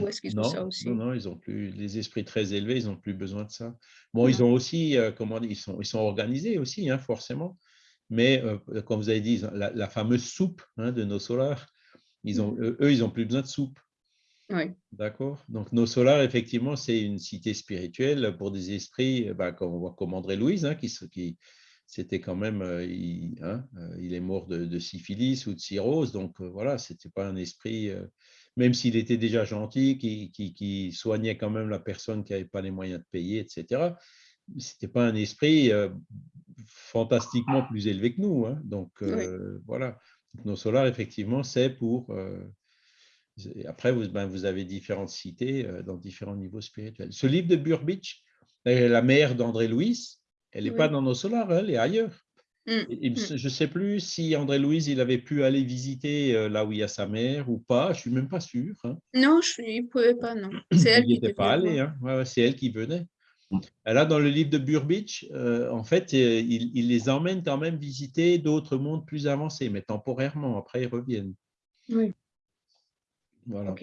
Ou est-ce qu'ils ont ça aussi? Non, non, ils ont plus, les esprits très élevés, ils n'ont plus besoin de ça. Bon, ils ont aussi, euh, comment dire, ils sont, ils sont organisés aussi, hein, forcément. Mais euh, comme vous avez dit, la, fameuse soupe hein, de nos solars, ils ont, mmh. eux, ils n'ont plus besoin de soupe. Oui. D'accord? Donc, nos solars, effectivement, c'est une cité spirituelle pour des esprits, bah, comme, on voit comme André Louise, hein, qui, qui c'était quand même, euh, il, hein, il, est mort de, syphilis ou de cirrhose, donc voilà, ce n'était pas un esprit même s'il était déjà gentil, qui, soignait quand même la personne qui n'avait pas les moyens de payer, etc. Ce n'était pas un esprit euh, fantastiquement plus élevé que nous. Hein. Donc, euh, voilà. nos solars, effectivement, c'est pour... Euh, après, vous, ben, vous, avez différentes cités dans différents niveaux spirituels. Ce livre de Burbidge, la mère d'André Louis, elle n'est pas dans nos solars, elle est ailleurs. Mmh, mmh. Je ne sais plus si André-Louise, il avait pu aller visiter là où il y a sa mère ou pas. Je ne suis même pas sûr. Hein. Non, je, il ne pouvait pas, non. C'est elle qui n'était pas allé. Hein. c'est elle qui venait. Là, dans le livre de Burbidge, euh, en fait, euh, il, les emmène quand même visiter d'autres mondes plus avancés, mais temporairement. Après, ils reviennent. Oui. Voilà.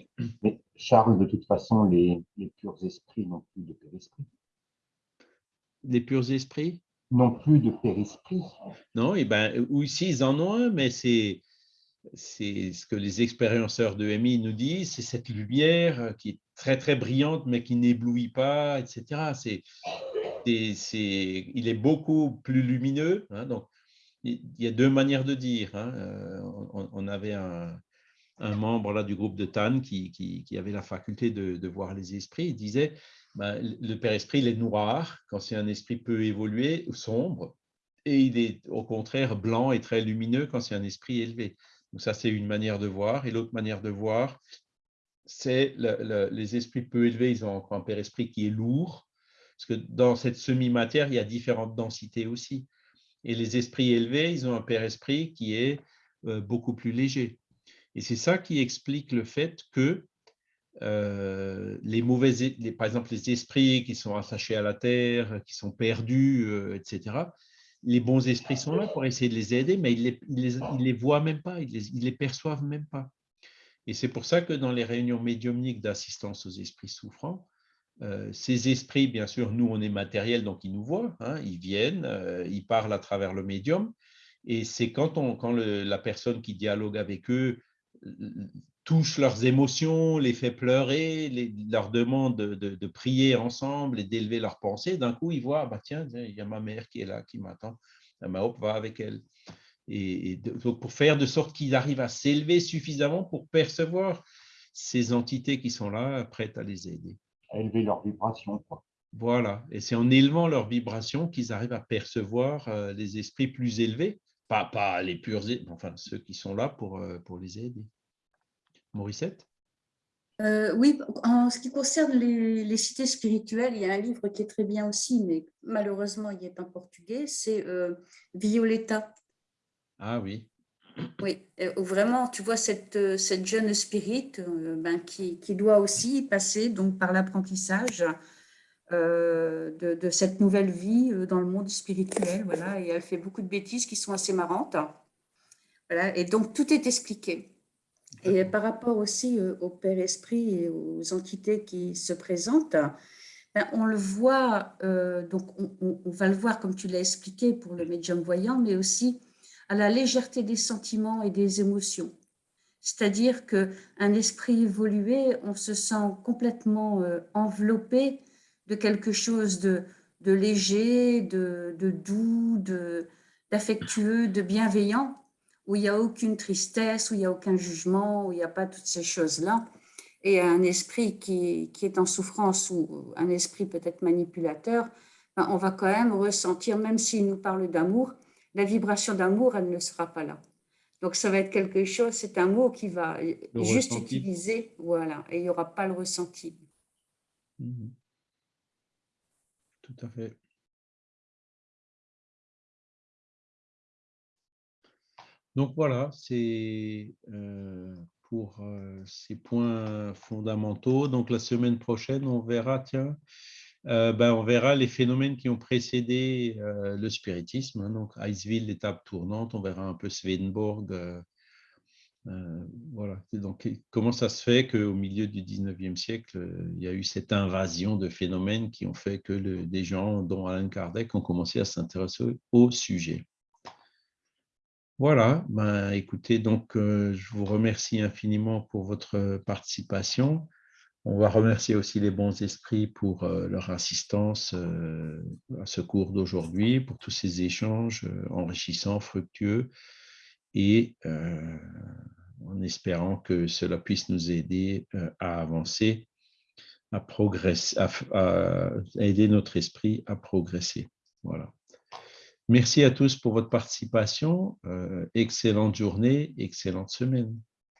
Mais Charles, de toute façon, les, les purs esprits n'ont plus de pur esprit. Les purs esprits? Non plus de périsprit. Non, et ben, ou ici, ils en ont un, mais c'est c'est ce que les expérienceurs de MI nous disent, c'est cette lumière qui est très très brillante mais qui n'éblouit pas, etc. C'est, il est beaucoup plus lumineux. Hein, donc, il y a deux manières de dire. Hein. Euh, on, avait un, membre là du groupe de Tan qui, avait la faculté de, voir les esprits. Il disait ben, le Père Esprit, il est noir quand c'est un esprit peu évolué, sombre, et il est au contraire blanc et très lumineux quand c'est un esprit élevé. Donc ça, c'est une manière de voir. Et l'autre manière de voir, c'est les esprits peu élevés, ils ont encore un Père Esprit qui est lourd, parce que dans cette semi-matière, il y a différentes densités aussi. Et les esprits élevés, ils ont un Père Esprit qui est euh, beaucoup plus léger. Et c'est ça qui explique le fait que euh, les mauvais, par exemple les esprits qui sont attachés à la terre, qui sont perdus, euh, etc. Les bons esprits sont là pour essayer de les aider, mais ils ne les, voient même pas, ils ils les perçoivent même pas. Et c'est pour ça que dans les réunions médiumniques d'assistance aux esprits souffrants, euh, ces esprits, bien sûr, nous, on est matériel, donc ils nous voient, hein, ils viennent, ils parlent à travers le médium. Et c'est quand, on, quand la personne qui dialogue avec eux touche leurs émotions, les fait pleurer, les, leur demande de, prier ensemble et d'élever leurs pensées, d'un coup, ils voient, bah, tiens, il y a ma mère qui est là, qui m'attend, ah, ma hop va avec elle. Et, pour faire de sorte qu'ils arrivent à s'élever suffisamment pour percevoir ces entités qui sont là, prêtes à les aider. À élever leur vibration. Quoi. Voilà, et c'est en élevant leur vibration qu'ils arrivent à percevoir euh, les esprits plus élevés, pas, pas les purs, enfin ceux qui sont là pour, euh, pour les aider. Morissette? Euh, Oui, en ce qui concerne les, cités spirituelles, il y a un livre qui est très bien aussi, mais malheureusement, il est en portugais, c'est euh, Violetta. Ah oui. Oui, vraiment, tu vois, cette, cette jeune spirit ben, qui, qui, doit aussi passer donc, par l'apprentissage euh, de, cette nouvelle vie euh, dans le monde spirituel. Voilà, et elle fait beaucoup de bêtises qui sont assez marrantes. Voilà, et donc tout est expliqué. Et par rapport aussi euh, au Père Esprit et aux entités qui se présentent, ben, on le voit, donc on, va le voir comme tu l'as expliqué pour le médium voyant, mais aussi à la légèreté des sentiments et des émotions. C'est-à-dire qu'un esprit évolué, on se sent complètement enveloppé de quelque chose de, léger, de doux, d'affectueux, de, bienveillant, où il n'y a aucune tristesse, où il n'y a aucun jugement, où il n'y a pas toutes ces choses-là. Et un esprit qui, qui, est en souffrance ou un esprit peut-être manipulateur, ben, on va quand même ressentir, même s'il nous parle d'amour, la vibration d'amour, elle ne sera pas là. Donc, ça va être quelque chose, c'est un mot qui va juste utiliser, voilà, et il n'y aura pas le ressenti. Mhm. Tout à fait. Donc voilà, c'est euh, pour euh, ces points fondamentaux. Donc la semaine prochaine, on verra, tiens, euh, ben, on verra les phénomènes qui ont précédé le spiritisme. Hein. donc, Iceville, l'étape tournante, on verra un peu Swedenborg. Voilà. donc, comment ça se fait qu'au milieu du 19e siècle, il y a eu cette invasion de phénomènes qui ont fait que des gens, dont Alan Kardec, ont commencé à s'intéresser au sujet? Voilà, ben, écoutez, donc je vous remercie infiniment pour votre participation. On va remercier aussi les bons esprits pour euh, leur assistance euh, à ce cours d'aujourd'hui, pour tous ces échanges euh, enrichissants, fructueux, et en espérant que cela puisse nous aider à avancer, à progresser, à, aider notre esprit à progresser. Voilà. Merci à tous pour votre participation. excellente journée, excellente semaine.